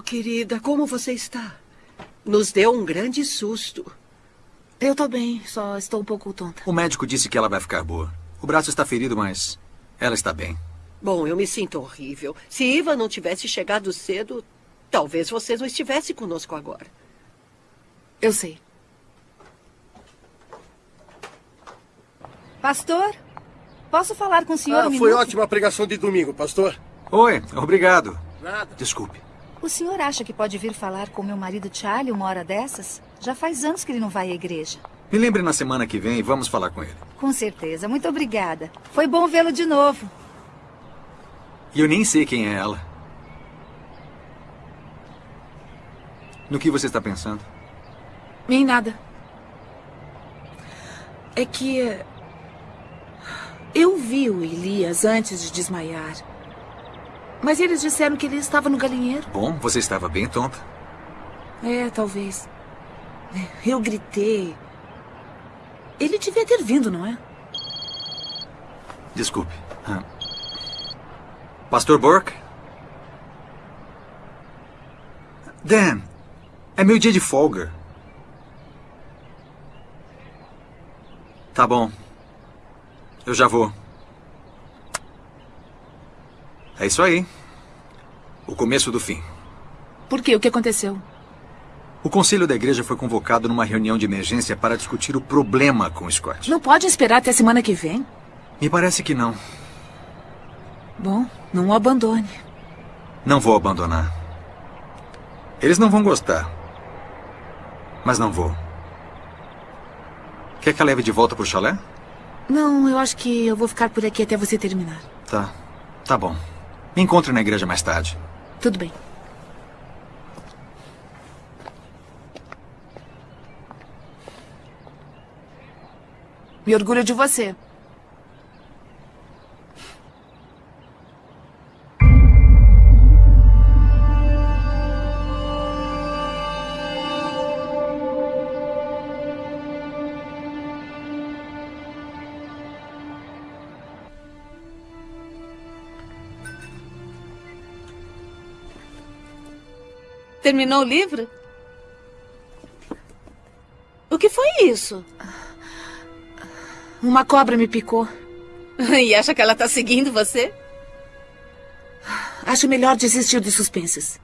Querida, como você está? Nos deu um grande susto. Eu tô bem, só estou um pouco tonta. O médico disse que ela vai ficar boa. O braço está ferido, mas ela está bem. Bom, eu me sinto horrível. Se Iva não tivesse chegado cedo, talvez você não estivesse conosco agora. Eu sei. Pastor, posso falar com o senhor Ah, um foi minuto? ótima a pregação de domingo, pastor. Oi, obrigado. Nada. Desculpe. O senhor acha que pode vir falar com meu marido Charlie uma hora dessas? Já faz anos que ele não vai à igreja. Me lembre na semana que vem e vamos falar com ele. Com certeza. Muito obrigada. Foi bom vê-lo de novo. E eu nem sei quem é ela. No que você está pensando? Em nada. É que. Eu vi o Elias antes de desmaiar. Mas eles disseram que ele estava no galinheiro. Bom, você estava bem tonta. É, talvez. Eu gritei. Ele devia ter vindo, não é? Desculpe. Ah. Pastor Burke? Dan, é meu dia de folga. Tá bom. Eu já vou. É isso aí. O começo do fim. Por quê? O que aconteceu? O conselho da igreja foi convocado numa reunião de emergência para discutir o problema com o Scott. Não pode esperar até semana que vem? Me parece que não. Bom, não o abandone. Não vou abandonar. Eles não vão gostar. Mas não vou. Quer que a leve de volta pro chalé? Não, eu acho que eu vou ficar por aqui até você terminar. Tá. Tá bom. Me encontre na igreja mais tarde. Tudo bem. Me orgulho de você. Terminou o livro? O que foi isso? Uma cobra me picou. E acha que ela está seguindo você? Acho melhor desistir dos suspenses.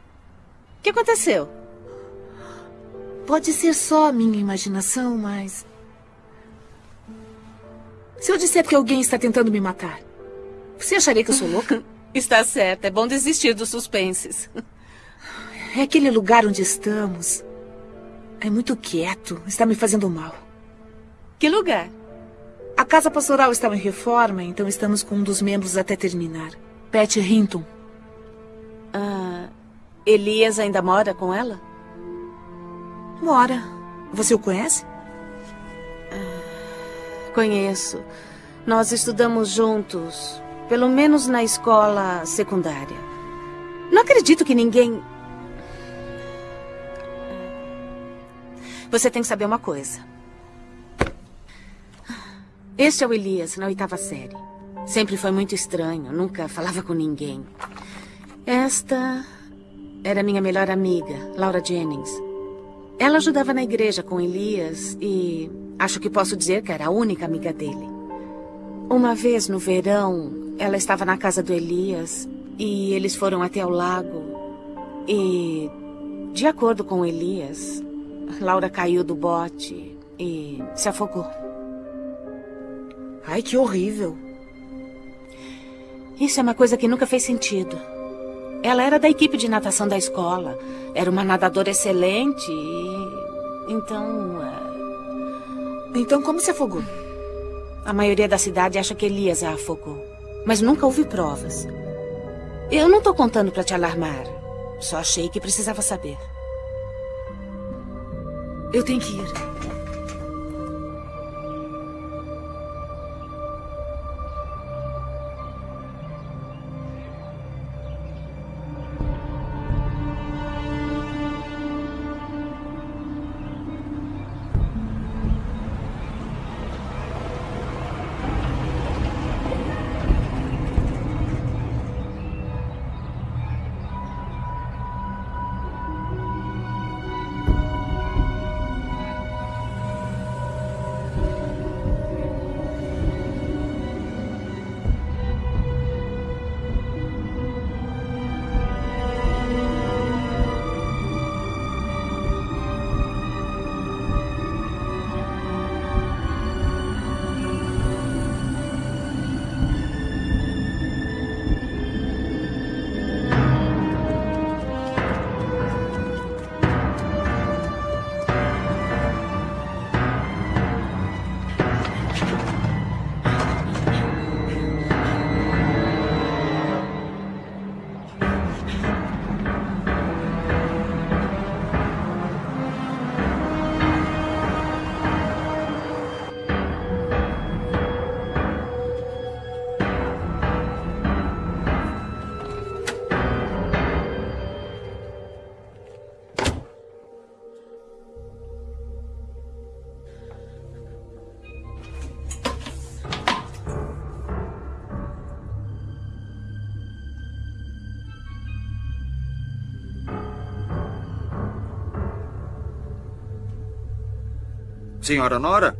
O que aconteceu? Pode ser só minha imaginação, mas. Se eu disser que alguém está tentando me matar, você acharia que eu sou louca? Está certo, é bom desistir dos suspenses. É aquele lugar onde estamos. É muito quieto, está me fazendo mal. Que lugar? A casa pastoral estava em reforma, então estamos com um dos membros até terminar. Pat Hinton. Ah, Elias ainda mora com ela? Mora. Você o conhece? Conheço. Nós estudamos juntos, pelo menos na escola secundária. Não acredito que ninguém. Você tem que saber uma coisa. Este é o Elias, na oitava série. Sempre foi muito estranho, nunca falava com ninguém. Esta era minha melhor amiga, Laura Jennings. Ela ajudava na igreja com Elias e acho que posso dizer que era a única amiga dele. Uma vez no verão, ela estava na casa do Elias e eles foram até o lago. E, de acordo com Elias, Laura caiu do bote e se afogou. Ai, que horrível. Isso é uma coisa que nunca fez sentido. Ela era da equipe de natação da escola. Era uma nadadora excelente e. Então. é, Então, como se afogou? A maioria da cidade acha que Elias a afogou. Mas nunca houve provas. Eu não tô contando pra te alarmar. Só achei que precisava saber. Eu tenho que ir. Senhora Nora?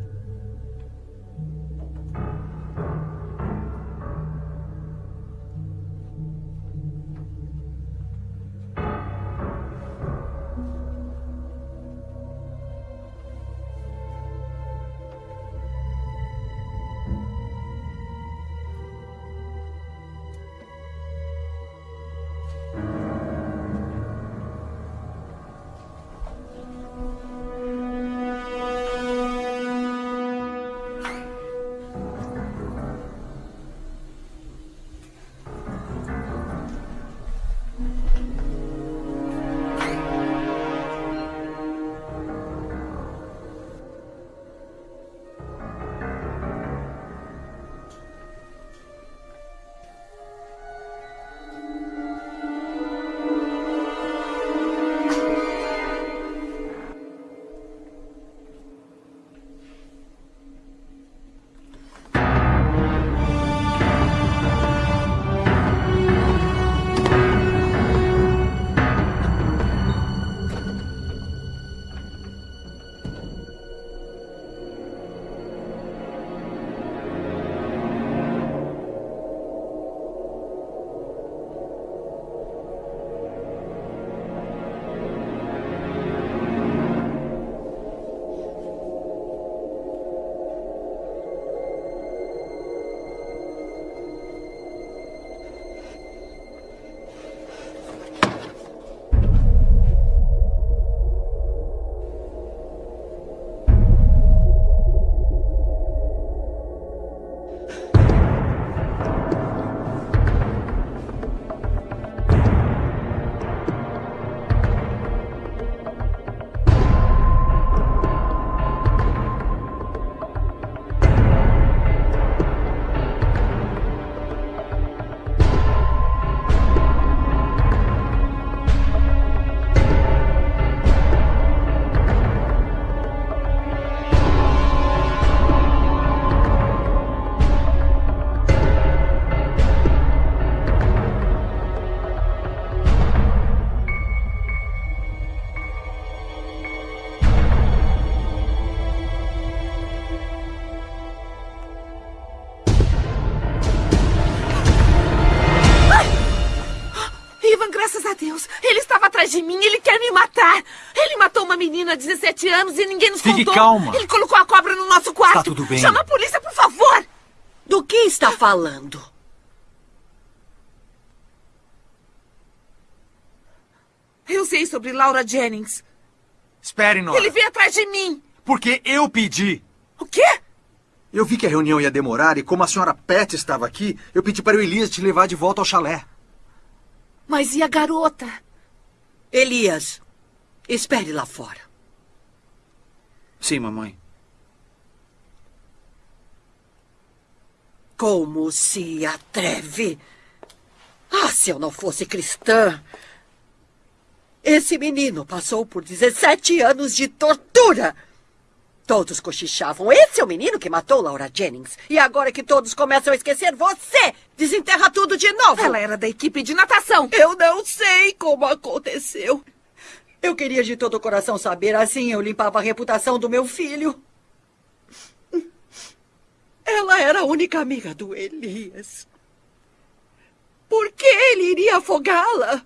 Atrás de mim, ele quer me matar. Ele matou uma menina de 17 anos e ninguém nos Fique contou. calma. Ele colocou a cobra no nosso quarto. Está tudo bem. Chama a polícia, por favor. Do que está falando? Eu sei sobre Laura Jennings. Espere, Nora. Ele veio atrás de mim. Porque eu pedi. O quê? Eu vi que a reunião ia demorar e como a senhora Pet estava aqui, eu pedi para o Elias te levar de volta ao chalé. Mas e a garota? Elias, espere lá fora. Sim, mamãe. Como se atreve? Ah, se eu não fosse cristã. Esse menino passou por 17 anos de tortura. Todos cochichavam. Esse é o menino que matou Laura Jennings. E agora que todos começam a esquecer, você desenterra tudo de novo. Ela era da equipe de natação. Eu não sei como aconteceu. Eu queria de todo o coração saber, assim eu limpava a reputação do meu filho. Ela era a única amiga do Elias. Por que ele iria afogá-la?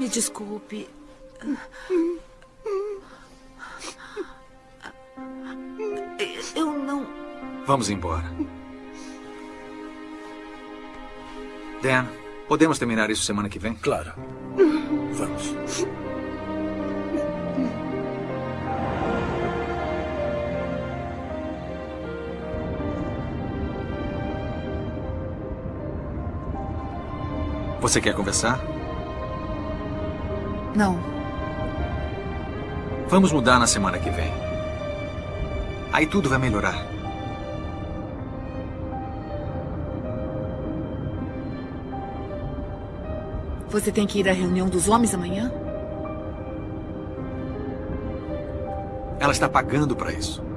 Me desculpe. Eu não. Vamos embora. Dan, podemos terminar isso semana que vem? Claro. Vamos. Você quer conversar? Não. Vamos mudar na semana que vem. Aí tudo vai melhorar. Você tem que ir à reunião dos homens amanhã? Ela está pagando para isso.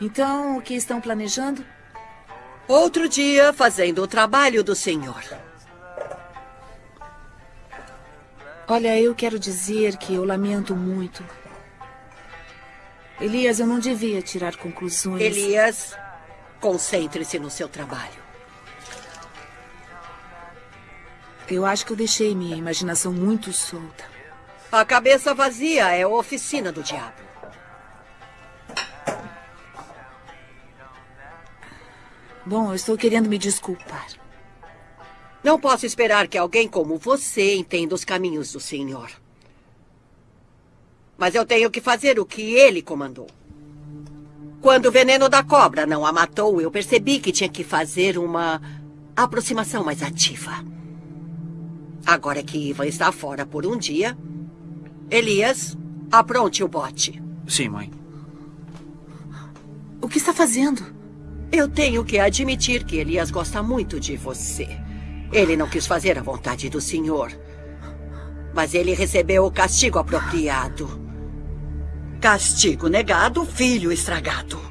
Então, o que estão planejando? Outro dia fazendo o trabalho do Senhor. Olha, eu quero dizer que eu lamento muito. Elias, eu não devia tirar conclusões. Elias, concentre-se no seu trabalho. Eu acho que eu deixei minha imaginação muito solta. A cabeça vazia é a oficina do diabo. Bom, eu estou querendo me desculpar. Não posso esperar que alguém como você entenda os caminhos do Senhor. Mas eu tenho que fazer o que ele comandou. Quando o veneno da cobra não a matou, eu percebi que tinha que fazer uma aproximação mais ativa. Agora que Ivan está fora por um dia, Elias, apronte o bote. Sim, mãe. O que está fazendo? Eu tenho que admitir que Elias gosta muito de você. Ele não quis fazer a vontade do Senhor. Mas ele recebeu o castigo apropriado. Castigo negado, filho estragado.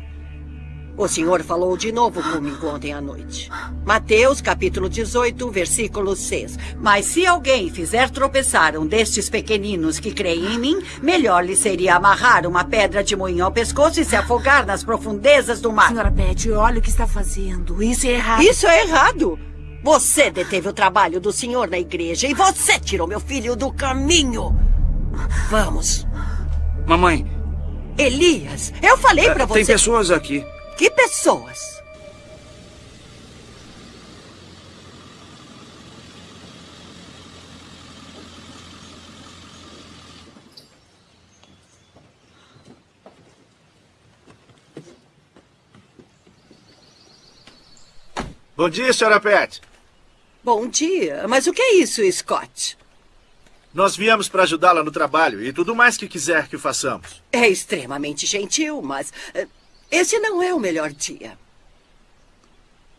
O Senhor falou de novo comigo ontem à noite. Mateus, capítulo 18, versículo 6. Mas se alguém fizer tropeçar um destes pequeninos que creem em mim, melhor lhe seria amarrar uma pedra de moinho ao pescoço e se afogar nas profundezas do mar. Senhora Betty, olha o que está fazendo. Isso é errado. Isso é errado. Você deteve o trabalho do Senhor na igreja e você tirou meu filho do caminho. Vamos. Mamãe. Elias, eu falei para você. Tem pessoas aqui. Que pessoas? Bom dia, senhora Pet. Bom dia. Mas o que é isso, Scott? Nós viemos para ajudá-la no trabalho e tudo mais que quiser que façamos. É extremamente gentil, mas eh, esse não é o melhor dia.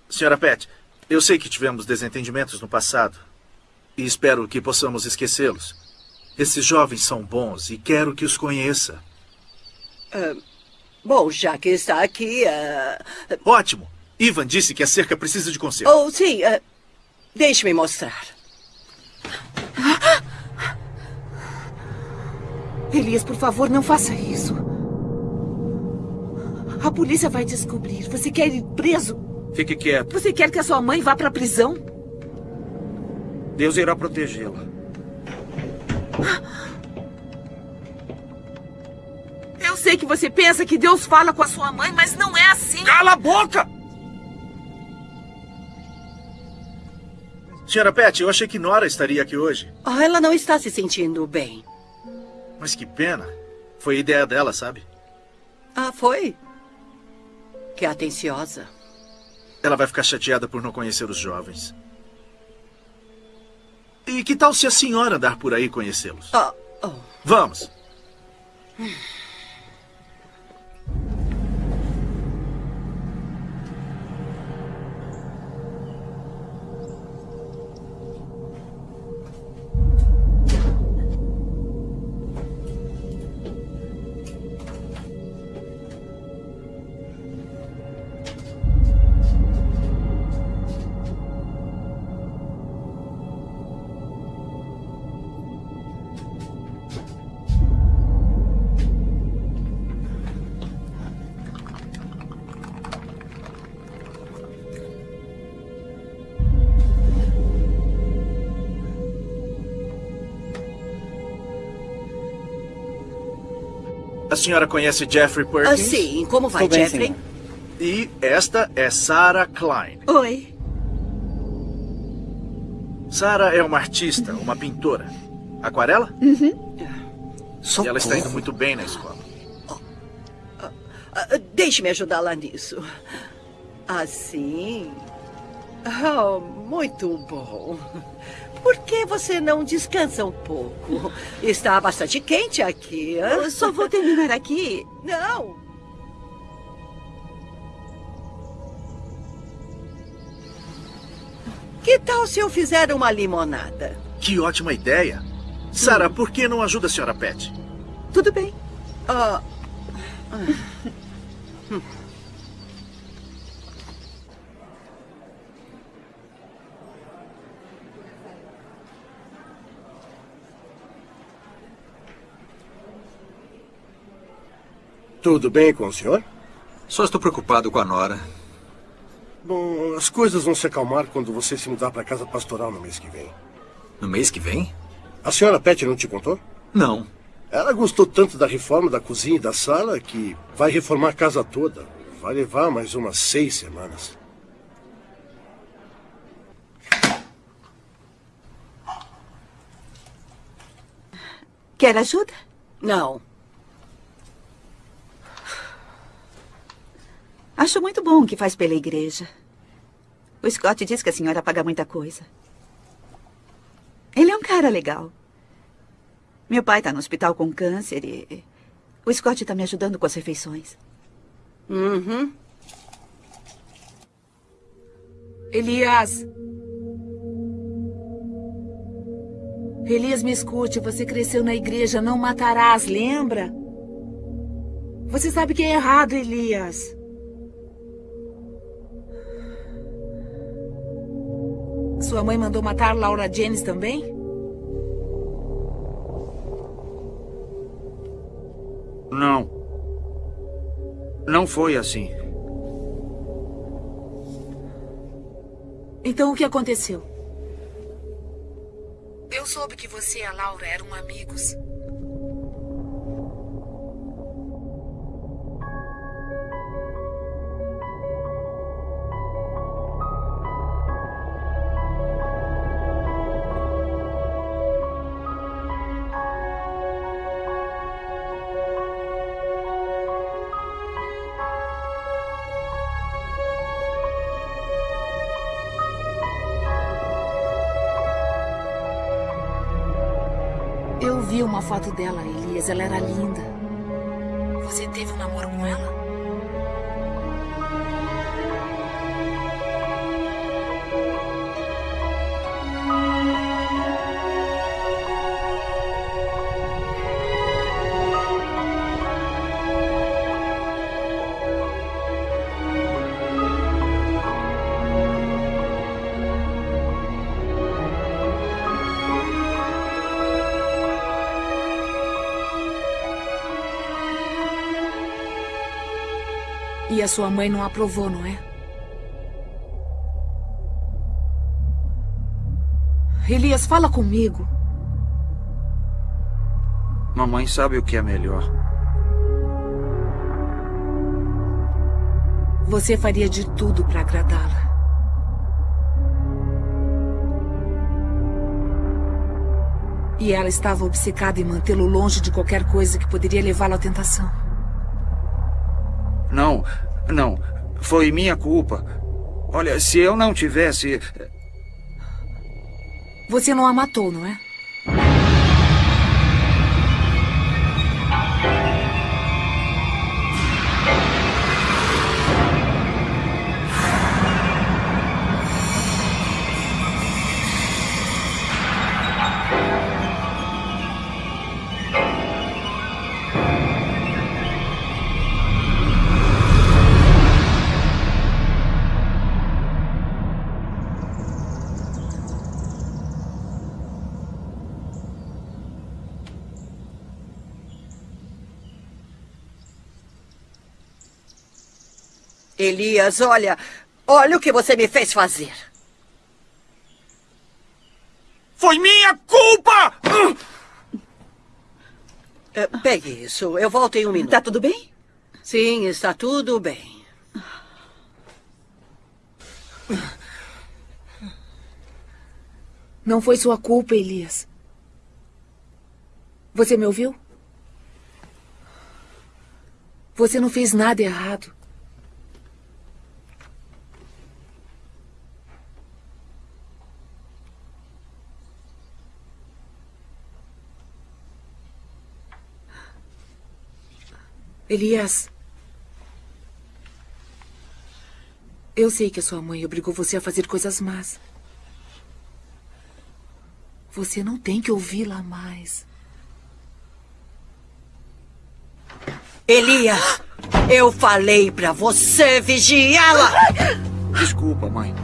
Senhora Pet, eu sei que tivemos desentendimentos no passado e espero que possamos esquecê-los. Esses jovens são bons e quero que os conheça. Ah, bom, já que está aqui. ah, Ótimo! Ivan disse que a cerca precisa de conserto. Oh, sim. ah, Deixe-me mostrar. Elias, por favor, não faça isso. A polícia vai descobrir. Você quer ir preso? Fique quieto. Você quer que a sua mãe vá para a prisão? Deus irá protegê-la. Eu sei que você pensa que Deus fala com a sua mãe, mas não é assim. Cala a boca! Senhora Pet, eu achei que Nora estaria aqui hoje. Ah, ela não está se sentindo bem. Mas que pena. Foi ideia dela, sabe? Ah, foi? Que atenciosa. Ela vai ficar chateada por não conhecer os jovens. E que tal se a senhora andar por aí conhecê-los? Ah, oh. Vamos. A senhora conhece Jeffrey Ah, Perkins? sim. Como vai, bem, Jeffrey? senhor. E esta é Sarah Klein. Oi. Sarah é uma artista, uma pintora. Aquarela? Uhum. E ela está indo muito bem na escola. Ah, Deixe-me ajudá-la nisso. Assim. Oh, muito bom. Por que você não descansa um pouco? Está bastante quente aqui. Eu só vou terminar aqui. Não. Que tal se eu fizer uma limonada? Que ótima ideia. Sarah, por que não ajuda a senhora Pet? Tudo bem. Ah. Tudo bem com o senhor? Só estou preocupado com a Nora. Bom, as coisas vão se acalmar quando você se mudar para a casa pastoral no mês que vem. No mês que vem? A senhora Pet não te contou? Não. Ela gostou tanto da reforma da cozinha e da sala que vai reformar a casa toda. Vai levar mais umas seis semanas. Quer ajuda? Não. Acho muito bom o que faz pela igreja. O Scott diz que a senhora paga muita coisa. Ele é um cara legal. Meu pai está no hospital com câncer e o Scott está me ajudando com as refeições. Uhum. Elias. Elias, me escute. Você cresceu na igreja. Não matarás, lembra? Você sabe que é errado, Elias. Sua mãe mandou matar Laura Jennings também? Não. Não foi assim. Então o que aconteceu? Eu soube que você e a Laura eram amigos. Foto dela, Elias. Ela era linda. Você teve um namoro com ela? A sua mãe não aprovou, não é? Elias, fala comigo. Mamãe sabe o que é melhor. Você faria de tudo para agradá-la. E ela estava obcecada em mantê-lo longe de qualquer coisa que poderia levá-lo à tentação. Não, não. Foi minha culpa. Olha, se eu não tivesse. Você não a matou, não é? Elias, olha. Olha o que você me fez fazer. Foi minha culpa! É, pegue isso. Eu volto em um minuto. Tá tudo bem? Sim, está tudo bem. Não foi sua culpa, Elias. Você me ouviu? Você não fez nada errado. Elias. Eu sei que a sua mãe obrigou você a fazer coisas más. Você não tem que ouvi-la mais. Elias, eu falei pra você vigiá-la. Desculpa, mãe.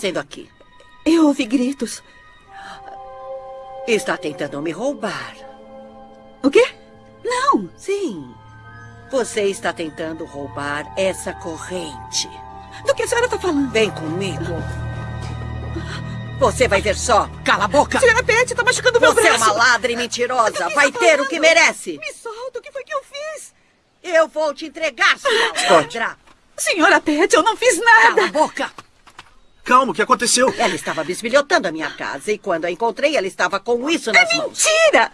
Fazendo aqui? Eu ouvi gritos. Está tentando me roubar. O quê? Não. Sim. Você está tentando roubar essa corrente. Do que a senhora está falando? Vem comigo. Você vai ver só. Cala a boca. Senhora Pet, está machucando meu Você é braço. uma ladra e mentirosa. Vai ter o que merece. Me solta, o que foi que eu fiz? Eu vou te entregar, sua ladra. Senhora Pet, eu não fiz nada. Cala a boca. Calma, o que aconteceu? Ela estava bisbilhotando a minha casa e quando a encontrei, ela estava com isso nas mãos. Mentira!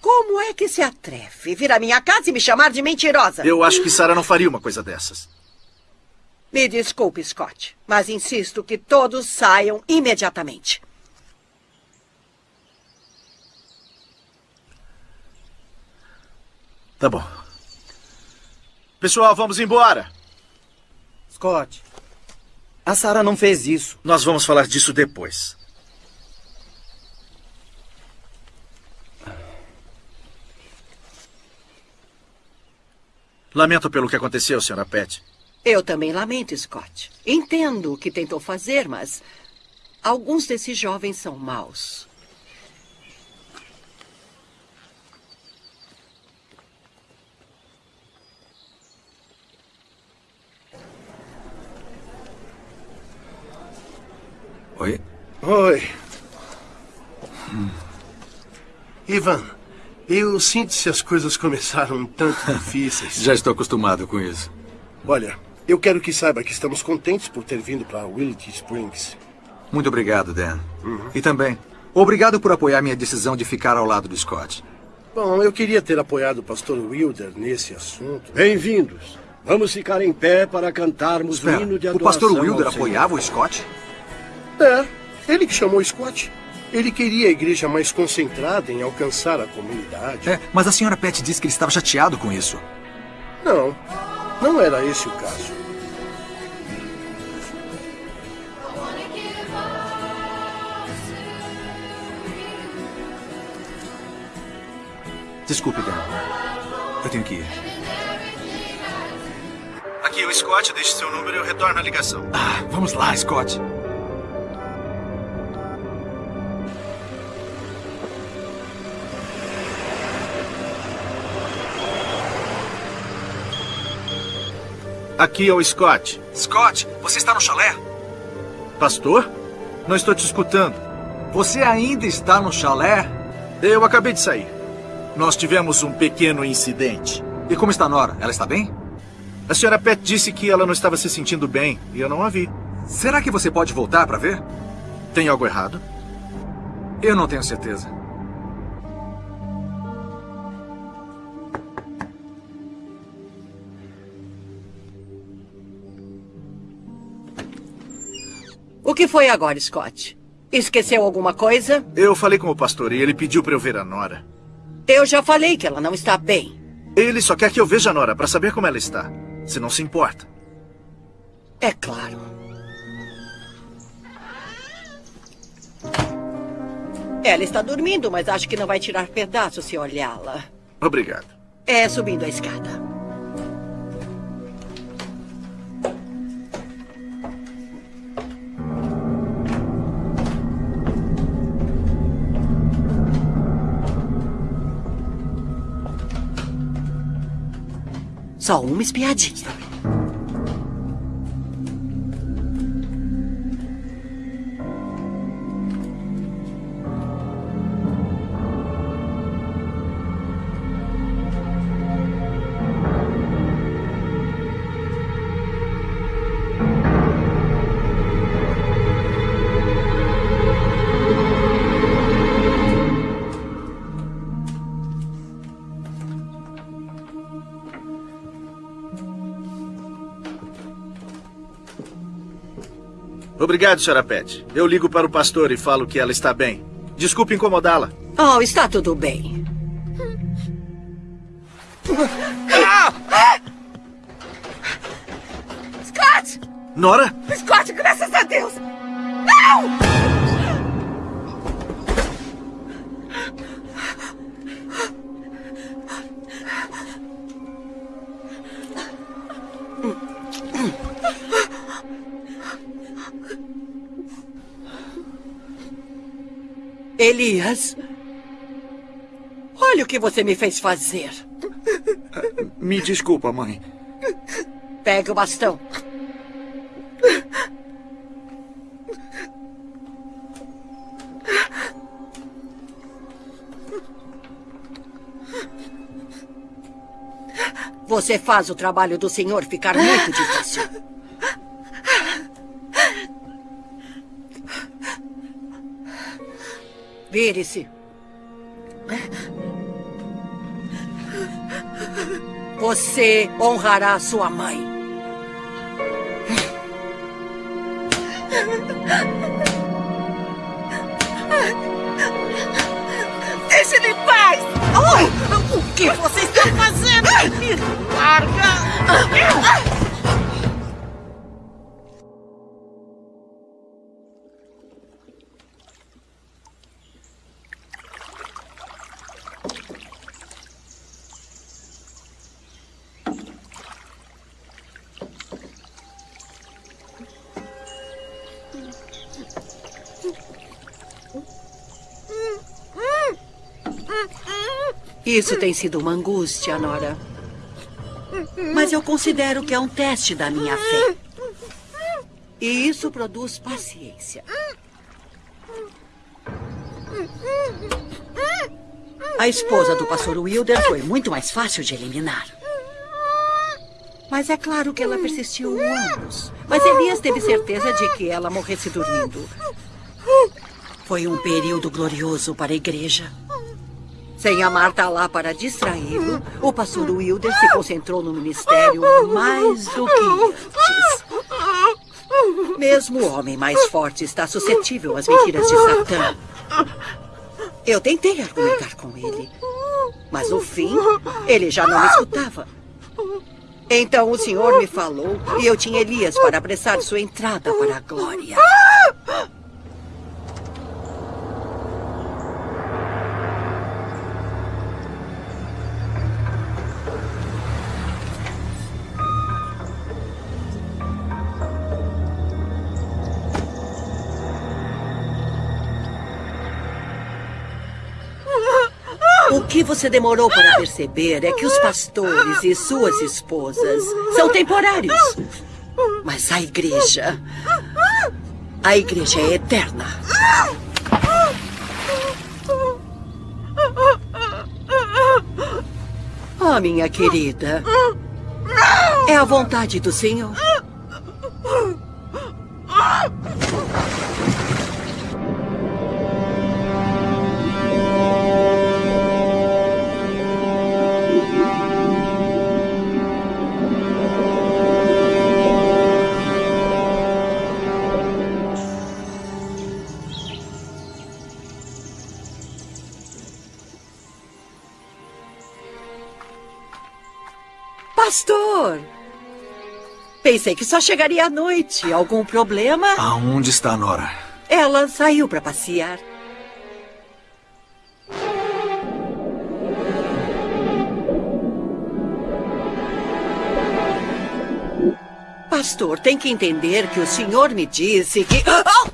Como é que se atreve vir à minha casa e me chamar de mentirosa? Eu acho que Sarah não faria uma coisa dessas. Me desculpe, Scott, mas insisto que todos saiam imediatamente. Tá bom. Pessoal, vamos embora. Scott, a Sarah não fez isso. Nós vamos falar disso depois. Lamento pelo que aconteceu, senhora Pet. Eu também lamento, Scott. Entendo o que tentou fazer, mas alguns desses jovens são maus. Oi? Oi. Ivan, eu sinto se as coisas começaram um tanto difíceis. Já estou acostumado com isso. Olha, eu quero que saiba que estamos contentes por ter vindo para Willity Springs. Muito obrigado, Dan. Uhum. E também, obrigado por apoiar minha decisão de ficar ao lado do Scott. Bom, eu queria ter apoiado o pastor Wilder nesse assunto. Bem-vindos. Vamos ficar em pé para cantarmos Espera, o hino de o adoração pastor Wilder apoiava o Scott? É, ele que chamou Scott. Ele queria a igreja mais concentrada em alcançar a comunidade. É, mas a senhora Pet disse que ele estava chateado com isso. Não, não era esse o caso. Desculpe, Dan. Eu tenho que ir. Aqui, o Scott, deixe seu número e eu retorno a ligação. Ah, vamos lá, Scott. Aqui é o Scott. Scott, você está no chalé? Pastor? Não estou te escutando. Você ainda está no chalé? Eu acabei de sair. Nós tivemos um pequeno incidente. E como está Nora? Ela está bem? A senhora Pet disse que ela não estava se sentindo bem e eu não a vi. Será que você pode voltar para ver? Tem algo errado? Eu não tenho certeza. Que foi agora, Scott? Esqueceu alguma coisa? Eu falei com o pastor e ele pediu para eu ver a Nora. Eu já falei que ela não está bem. Ele só quer que eu veja a Nora para saber como ela está. Se não se importa. É claro. Ela está dormindo, mas acho que não vai tirar pedaço se olhá-la. Obrigado. É subindo a escada. Só uma espiadinha. Obrigado, senhora Pet. Eu ligo para o pastor e falo que ela está bem. Desculpe incomodá-la. Oh, está tudo bem. Scott! Nora? Scott, graças a Deus! Não! Elias. Olha o que você me fez fazer. Me desculpa, mãe. Pegue o bastão. Você faz o trabalho do senhor ficar muito difícil. Vire-se. Você honrará sua mãe. Deixe ele em paz! Oh, o que você está fazendo? Me larga! Isso tem sido uma angústia, Nora. Mas eu considero que é um teste da minha fé. E isso produz paciência. A esposa do pastor Wilder foi muito mais fácil de eliminar. Mas é claro que ela persistiu anos. Mas Elias teve certeza de que ela morresse dormindo. Foi um período glorioso para a igreja. Sem a Marta lá para distraí-lo, o pastor Wilder se concentrou no ministério mais do que antes. Mesmo o homem mais forte está suscetível às mentiras de Satã. Eu tentei argumentar com ele, mas no fim, ele já não me escutava. Então o Senhor me falou e eu tinha Elias para apressar sua entrada para a glória. Você demorou para perceber é que os pastores e suas esposas são temporários. Mas a igreja. A igreja é eterna. Oh, minha querida. É a vontade do Senhor. Pastor! Pensei que só chegaria à noite. Algum problema? Aonde está a Nora? Ela saiu para passear. Pastor, tem que entender que o senhor me disse que. Ah!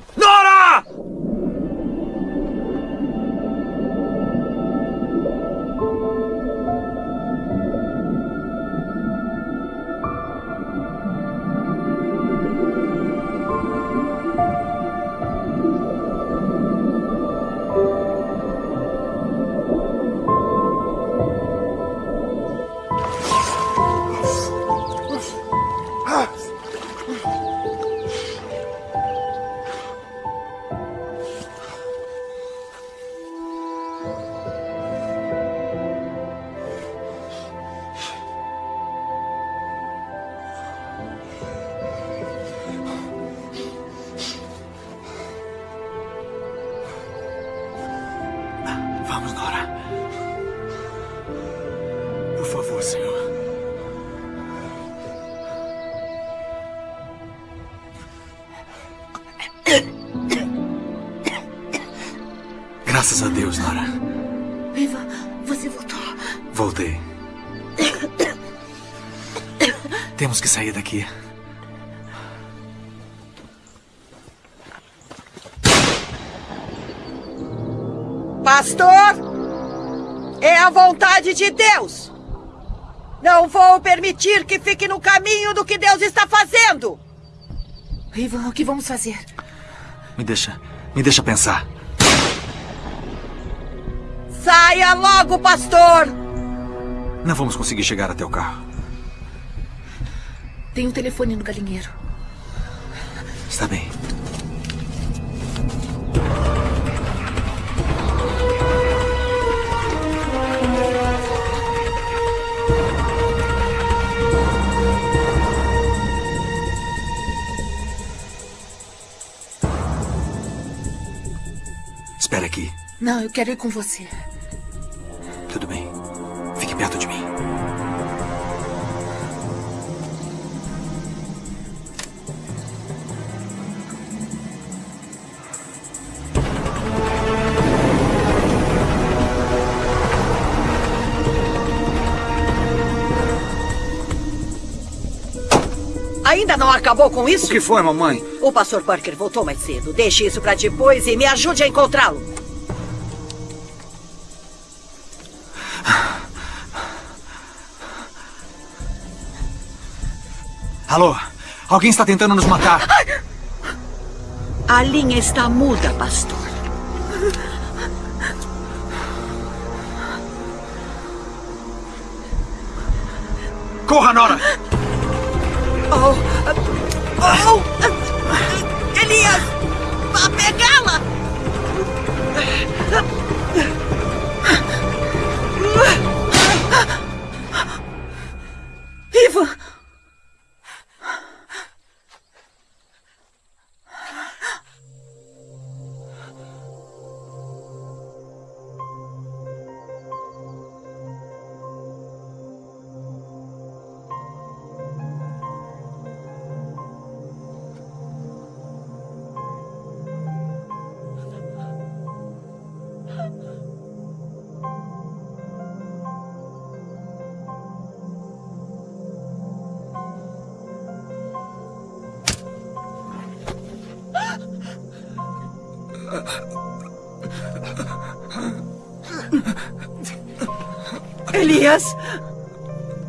Que fique no caminho do que Deus está fazendo! Ivan, o que vamos fazer? Me deixa. Me deixa pensar. Saia logo, pastor! Não vamos conseguir chegar até o carro. Tem um telefone no galinheiro. Está bem. Não, eu quero ir com você. Tudo bem. Fique perto de mim. Ainda não acabou com isso? O que foi, mamãe? O pastor Parker voltou mais cedo. Deixe isso para depois e me ajude a encontrá-lo. Alô? Alguém está tentando nos matar. A linha está muda, pastor. Elias!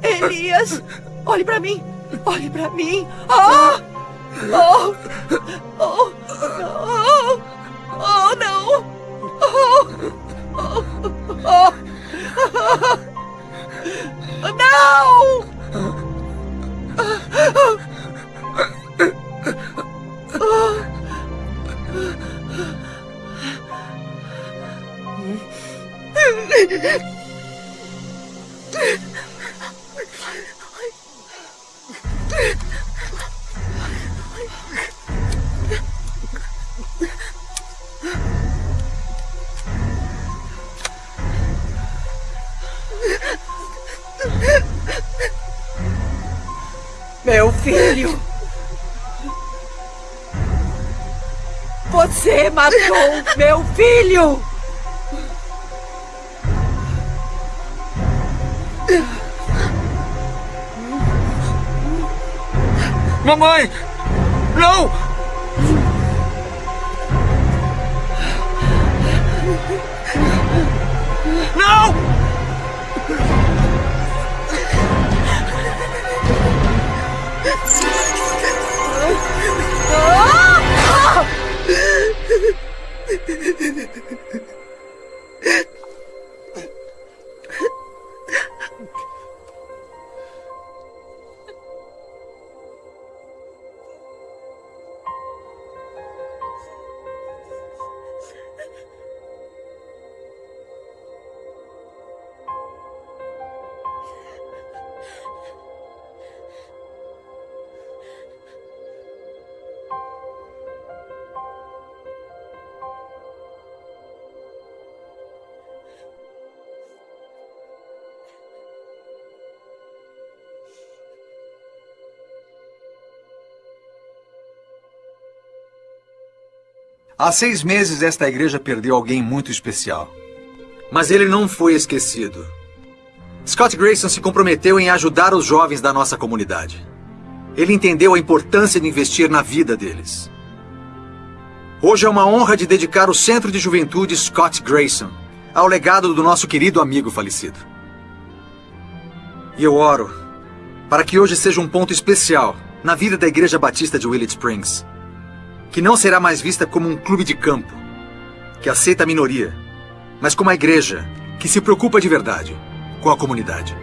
Elias! Olhe pra mim! Olhe pra mim! Oh! Oh! Oh! Oh! Oh, não! Oh! Oh! Oh! Não! Matou meu filho! Mamãe! Não! Não! Há seis meses, esta igreja perdeu alguém muito especial. Mas ele não foi esquecido. Scott Grayson se comprometeu em ajudar os jovens da nossa comunidade. Ele entendeu a importância de investir na vida deles. Hoje é uma honra de dedicar o Centro de Juventude Scott Grayson ao legado do nosso querido amigo falecido. E eu oro para que hoje seja um ponto especial na vida da Igreja Batista de Willett Springs que não será mais vista como um clube de campo, que aceita a minoria, mas como a igreja, que se preocupa de verdade com a comunidade.